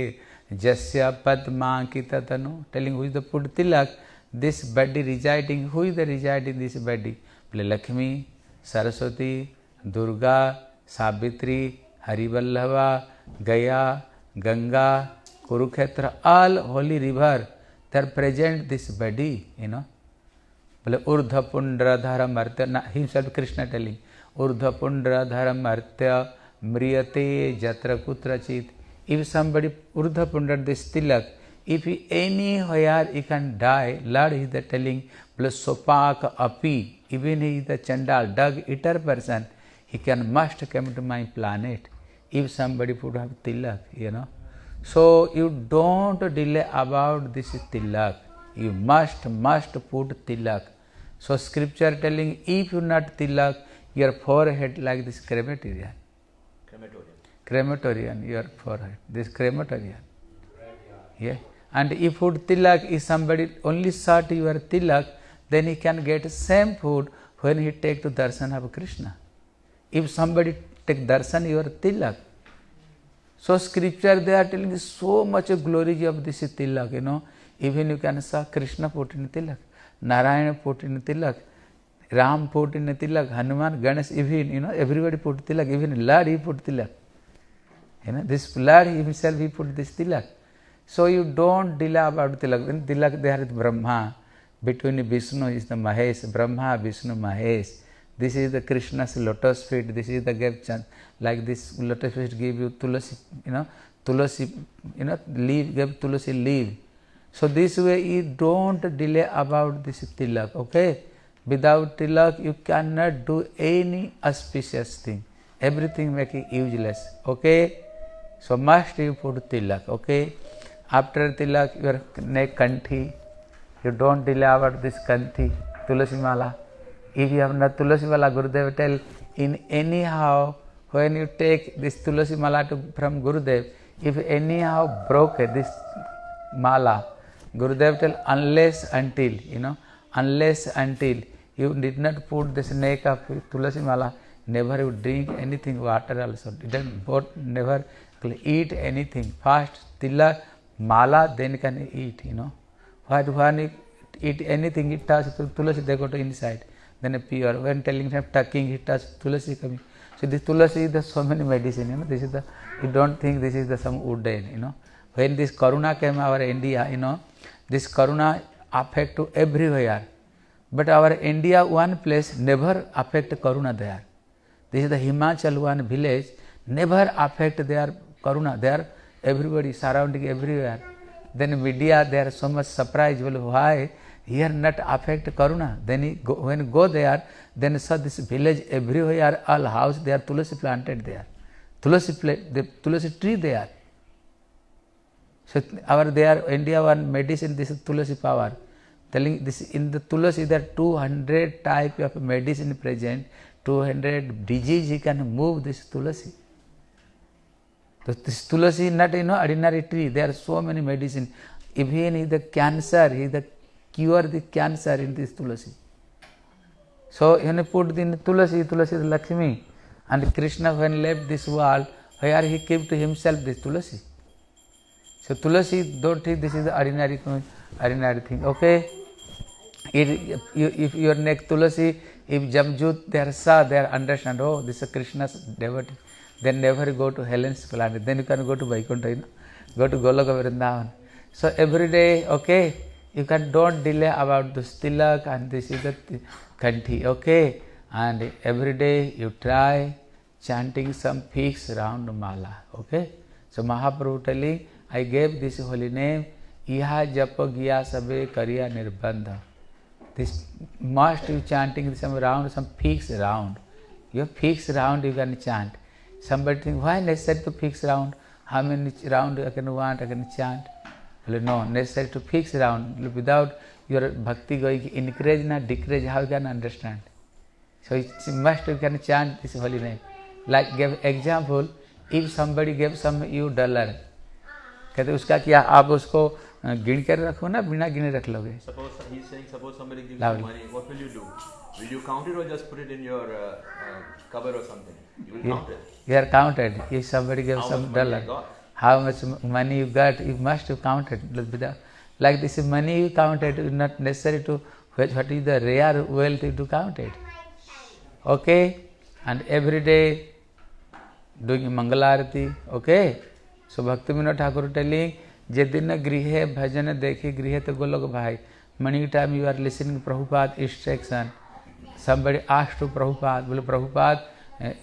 Jasya Padma Padmankita Tanu, telling who is the Pudtilak, this body residing, who is the residing this body? Lakshmi, Saraswati, Durga, Sabitri, Harivallava, Gaya, Ganga, Kurukhetra, all holy river, they are present this body, you know. बोले ऊर्ध पुंड्रधर मर्त्य himself Krishna telling ऊर्ध पुंड्रधर मर्त्य म्रियते जत्र कुत्रचित if somebody urdhva pundar this tilak if he anywhere he can die lord is the telling sopak api even he is the chandal dog eater person he can must come to my planet if somebody put have tilak you know So you don't delay about this tilak. You must, must put tilak. So scripture telling if you not tilak, your forehead like this crematorium. Crematorium. Your forehead. This crematorium. Yeah. And if food tilak is somebody only sought your tilak, then he can get same food when he take to darshan of Krishna. If somebody take darshan your tilak, so scripture they are telling so much glory of this tilak, you know. Even you can saw Krishna put in tilak, Narayana put in tilak, Ram put in tilak, Hanuman, Ganesh, even you know everybody put tilak, even Lord he put tilak. You know this Lord himself he put this tilak. So you don't delay about tilak. When tilak there is Brahma. Between Vishnu is the Mahesh, Brahma, Vishnu, Mahesh. This is the Krishna's lotus feet. This is the gave chant. Like this lotus feet give you tulasi, you know, tulasi, you know, leaf, give tulasi leaf. So this way you don't delay about this tilak, okay? Without tilak you cannot do any auspicious thing. Everything make it useless, okay? So must you put tilak, okay? After tilak your neck kanthi, you don't about this kanthi, tulasi mala. If you have not tulasi mala, Gurudev tell in anyhow when you take this tulasi mala to, from Gurudev, if anyhow broke this mala, Gurudev tell unless until, you know, unless until you did not put this neck of tulasi mala, never you drink anything, water also, didn't, both never eat anything. First tilak, mala, then can eat, you know. What when you eat anything, it touch tulasi, they go to inside. Then pure. When telling him tucking, it touch tulasi coming. So this tulasi is the so many medicine, you know. This is the you don't think this is the some wooden, you know. When this corona came our India, you know, this corona affect to everywhere. But our India one place never affect corona there. This is the Himachal one village, never affect their corona. There everybody surrounding everywhere. Then media they are so much surprised. Well, why here not affect corona? Then he go, when go there, then saw this village everywhere, all house there tulasi planted there, tulasi the tulasi tree there. So our there India one medicine this is tulasi power. Telling this in the tulasi there 200 type of medicine present, 200 disease he can move this tulasi. तो tulasi is not you ordinary tree they are so many medicine even is the cancer is the cure the cancer in this tulasi so in put then tulasi tulasi is Lakshmi and Krishna when leave this world they are he keep to himself this tulasi so tulasi don't think this is ordinary ordinary thing okay if your neck tulasi if जमजूत they are so they are understand how this Krishna deity Then never go to Helen's planet. Then you can go to Vaikuntha, you know, go to Goloka Vrindavan. So every day, okay, you can don't delay about this tilak and this is the kanthi, okay. And every day you try chanting some fixed round mala, okay. So Mahaprabhu telling, I gave this holy name, Iha Japa Gya Sabe Kariya Nirbandha. This must you chanting some round, some fixed round. Your fixed round you can chant. Somebody think, why necessary to fix round? How many round I can want, I can chant? Well, no, necessary to fix round. Without your bhakti going increase na decrease, how you can understand? So it must you can chant this holy name. Like give example, if somebody gave some you dollar, कहते उसका क्या आप उसको गिन कर रखो ना बिना गिने रख लोगे Suppose he's saying, suppose somebody gives Loudly. you money, what will you do? Will you count it or just put it in your uh, uh, cupboard or something? You will Yeah. count it. You are counted. If somebody gives How some much money I dollar, got? how much m- money you got, you must have counted. Without, like this money you counted, it's not necessary to what what is the rare wealth to count it. Okay, and every day doing Mangalarati. Okay, so Bhakti Vinod Thakur telling, जे दिन गृह भजन देखे गृह तो गोलोक भाई many time you are listening Prabhupada instruction somebody asked to Prabhupada well Prabhupada eh,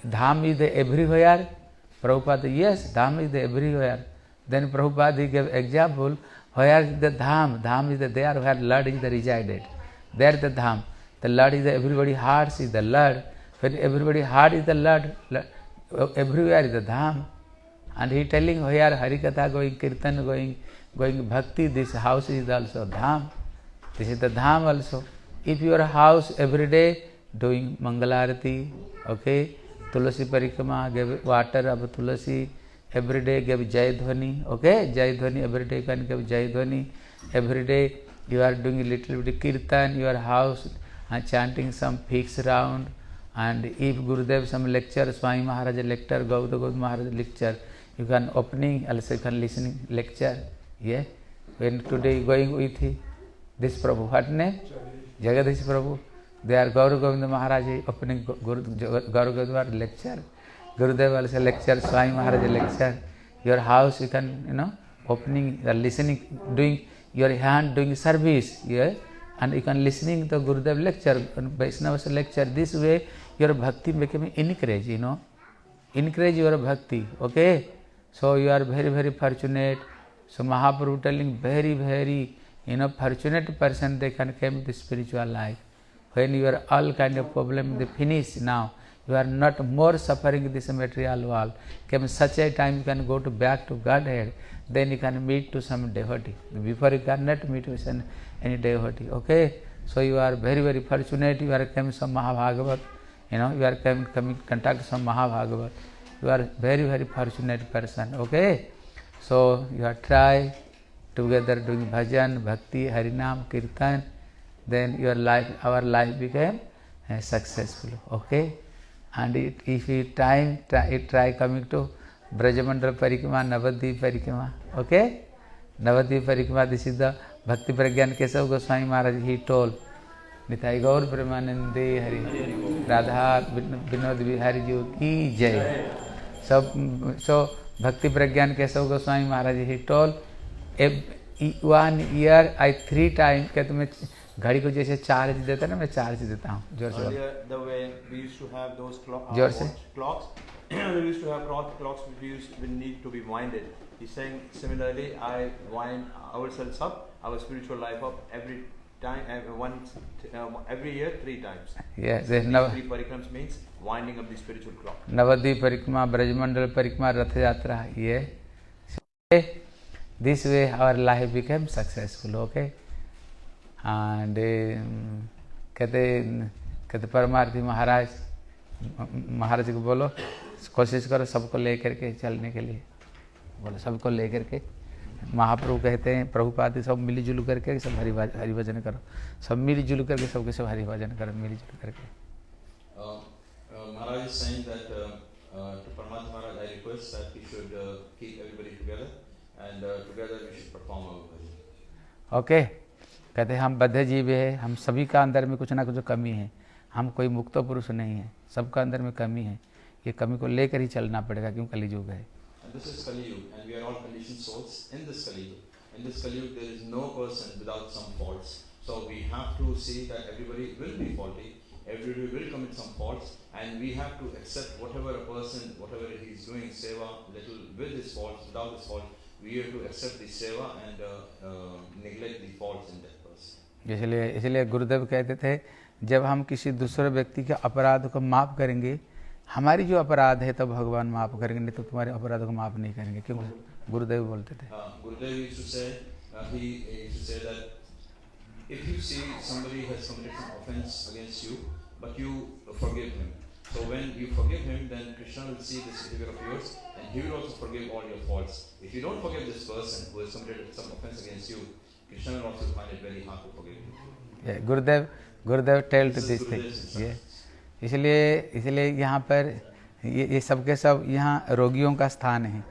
dham is the every everywhere. Prabhupada yes dham is the every everywhere. Then Prabhupada he gave example where is the dham? Dham is the they are where Lord is the resided they are the dham. The Lord is the everybody heart is the Lord फिर everybody heart is the Lord everywhere is the dham. And he telling where harikatha going kirtan going going bhakti this house is the also dham. This is the dham also if your house every day doing mangal arati okay okay? Tulasi parikrama give water अब तुलसी everyday give जय ध्वनि okay जय dhvani everyday can give jay dhvani everyday you are doing little bit kirtan you are house and chanting some fix round and if Gurudev some lecture Swami Maharaj lecture Gaur Gaur Maharaj lecture you can opening also you can listening lecture yeah when today going with this Prabhu हट ने जगदीश प्रभु They are Gauru Govinda Maharaj opening Guru, Gauru Govinda lecture. Gurudev also lecture, Swami Maharaj lecture. Your house you can, you know, opening, you are listening, doing your hand doing service, yeah, and you can listening to Gurudev lecture, Vaishnava's lecture. This way your bhakti becoming encourage, you know, encourage your bhakti, okay. So you are very very fortunate. So Mahaprabhu telling very very you know fortunate person they can come to spiritual life. When you are all kind of problem they finish now. You are not more suffering in this material world. Come such a time you can go to back to Godhead, then you can meet to some devotee. Before you cannot meet with an, any devotee. Okay? So you are very very fortunate. You are coming some Mahabhagavat. You know you are coming coming contact some Mahabhagavat. You are very very fortunate person. Okay? So you are try together doing bhajan, bhakti, harinam, kirtan. Then your life, our life became uh, successful. Okay? And it, if you time try, it try coming to Brajamandal Parikama, Navadvip Parikama. Okay? Navadvip Parikama, this is the Bhakti Pragyan Kesav Goswami Maharaj, he told. Nitai Gaur प्रेमानंदे हरि राधा विनोद बिहारी जी की जय सब so Bhakti Prajnan Keshav Goswami Maharaj he told one year I three time क्या तुम्हें घड़ी को जैसे charge देता है ना मैं चार्ज देता हूँ ज़ोर से। Earlier, the we used to have uh, clocks, which we used we need to be winded. He's saying similarly, I wind ourselves up, our spiritual life up every time, every once, uh, every year, three times. Yes, These Nav- three parikrams means winding up the spiritual clock. Nabadwip परिक्रमा ब्रजमंडल परिक्रमा रथ यात्रा ये this way our life became successful okay and कहते कहते परमार्थी महाराज महाराज को बोलो कोशिश करो सबको ले करके चलने के लिए बोलो सबको ले करके महाप्रभु कहते हैं प्रभुपाद सब मिलजुल करके सब हरि हरिभजन करो सब मिलजुल करके सबके सब हरि भजन करो मिलजुल करके महाराज इज़ सेइंग ओके. कहते हैं हम बद्ध जीव है हम सभी का अंदर में कुछ ना कुछ कमी है हम कोई मुक्त पुरुष नहीं है सबका अंदर में कमी है ये कमी को लेकर ही चलना पड़ेगा क्यों कलयुग है in this Kali Yuga. In this Kali Yuga, there is no person without some faults. So we have to see that everybody will be faulty, everybody will commit some faults, and we have to accept whatever a person, whatever he is doing, seva, little with his faults, without his fault, we have to accept the seva and uh, uh, neglect the faults in that. इसलिए इसलिए गुरुदेव कहते थे जब हम किसी दूसरे व्यक्ति के अपराध को माफ़ करेंगे हमारी जो अपराध है तो भगवान माफ़ करेंगे नहीं तो तुम्हारे अपराध को माफ़ नहीं करेंगे क्यों गुरुदेव बोलते थे Uh, uh, if you see somebody has committed some offense against you, but you forgive him. So when you forgive him, then Krishna will see this behavior of yours, and he will also forgive all your faults. If you don't forgive this person who has committed some offense against you, Krishna will also find it very hard to forgive you. Yeah Gurudev Gurudev tell to This yeah insights. इसलिए इसलिए यहाँ पर ये ये सब के सब यहाँ रोगियों का स्थान है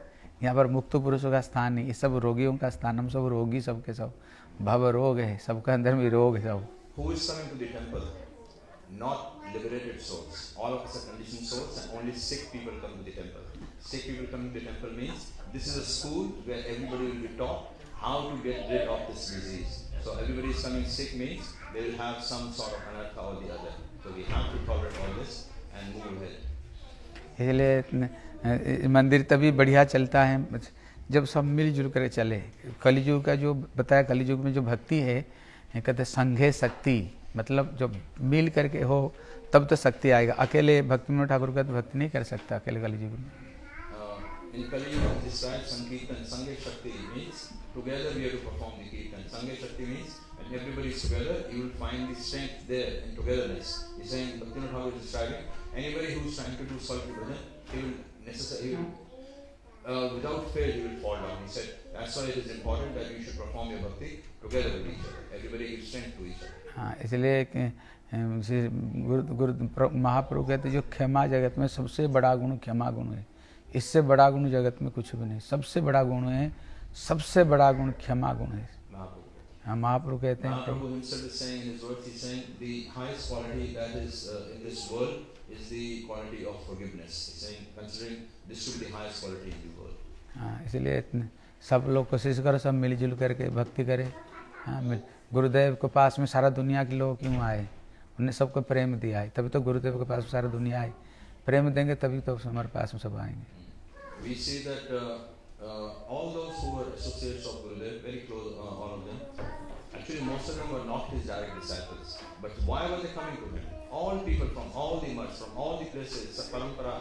यहाँ पर मुक्त पुरुषों का स्थान नहीं ये सब रोगियों का स्थान हम सब रोगी सब के सब भव रोग है सबके अंदर में रोग है सब Who is coming to the temple? Not liberated souls. All of us are conditioned souls, and only sick people come to the temple. Sick people coming to the temple means this is a school where everybody will be taught how to get rid of this disease. So everybody is coming sick means they will have some sort of anartha or the other. So we have to tolerate all this and move ahead. इसलिए मंदिर तभी बढ़िया चलता है जब सब मिलजुल कर चले कलियुग का जो बताया कलियुग में जो भक्ति है कहते संघे शक्ति मतलब जब मिल करके हो तब तो शक्ति आएगा अकेले भक्ति विनोद ठाकुर का तो भक्ति नहीं कर सकता अकेले कलियुग में Uh, In Kali Yuga, it describes Sankirtan, Sangha Shakti means together we have to perform the Kirtan. Sangha Shakti means when everybody is together, you will find the strength there in togetherness. He's saying, Bhaktivinoda Thakur is describing, anybody who is trying to do solitary bhajan, he will necessarily, uh, without fail, he will fall down. He said, that's why it is important that you should perform your bhakti together with each other. Everybody gives strength to each other. हाँ गुरु गुरु महाप्रभु कहते जो क्षमा जगत में सबसे बड़ा गुण क्षमा गुण है इससे बड़ा गुण जगत में कुछ भी नहीं। सबसे बड़ा गुण है सबसे बड़ा गुण क्षमा गुण है। हम आप रुक कहते हैं हाँ, इसलिए इतने सब लोग कोशिश करो सब मिलजुल करके भक्ति करे। हाँ गुरुदेव के पास में सारा दुनिया के लोग क्यों आए? उन्हें सबको प्रेम दिया है तभी तो गुरुदेव के पास में सारा दुनिया आई। प्रेम देंगे तभी तो हमारे पास में सब आएँगे। We see that uh, uh, all those who were associates of Gurudev, very close, uh, all of them, actually most of them were not his direct disciples. But why were they coming to him? All people from all the muds, from all the places, Parampara,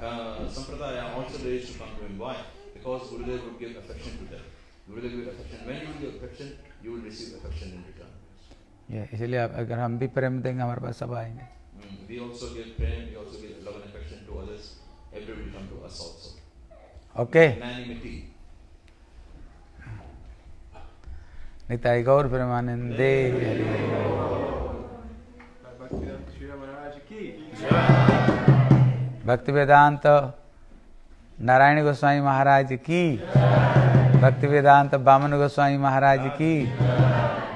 uh, uh, Sampradaya, also they used to come to him. Why? Because Gurudev would give affection to them. Gurudev would give affection. When you give affection, you will receive affection in return. ये इसलिए अब अगर हम भी प्रेम देंगे हमारे पास सब आएंगे Mm, we also give prayer, we also give love and affection to others. Everybody will come to us also. Okay. Nitai Gaur परमानंदे Hari Bhakti Vedanta Narayan Goswami महाराज की. भक्ति वेदांत बामन गोस्वामी महाराज की,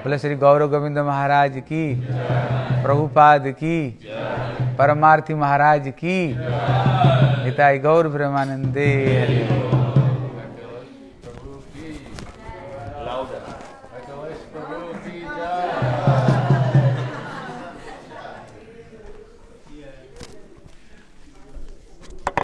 बोले श्री गौरव गोविंद महाराज की, प्रभुपाद की, परमार्थी महाराज की गौर प्रेमानंदे हरि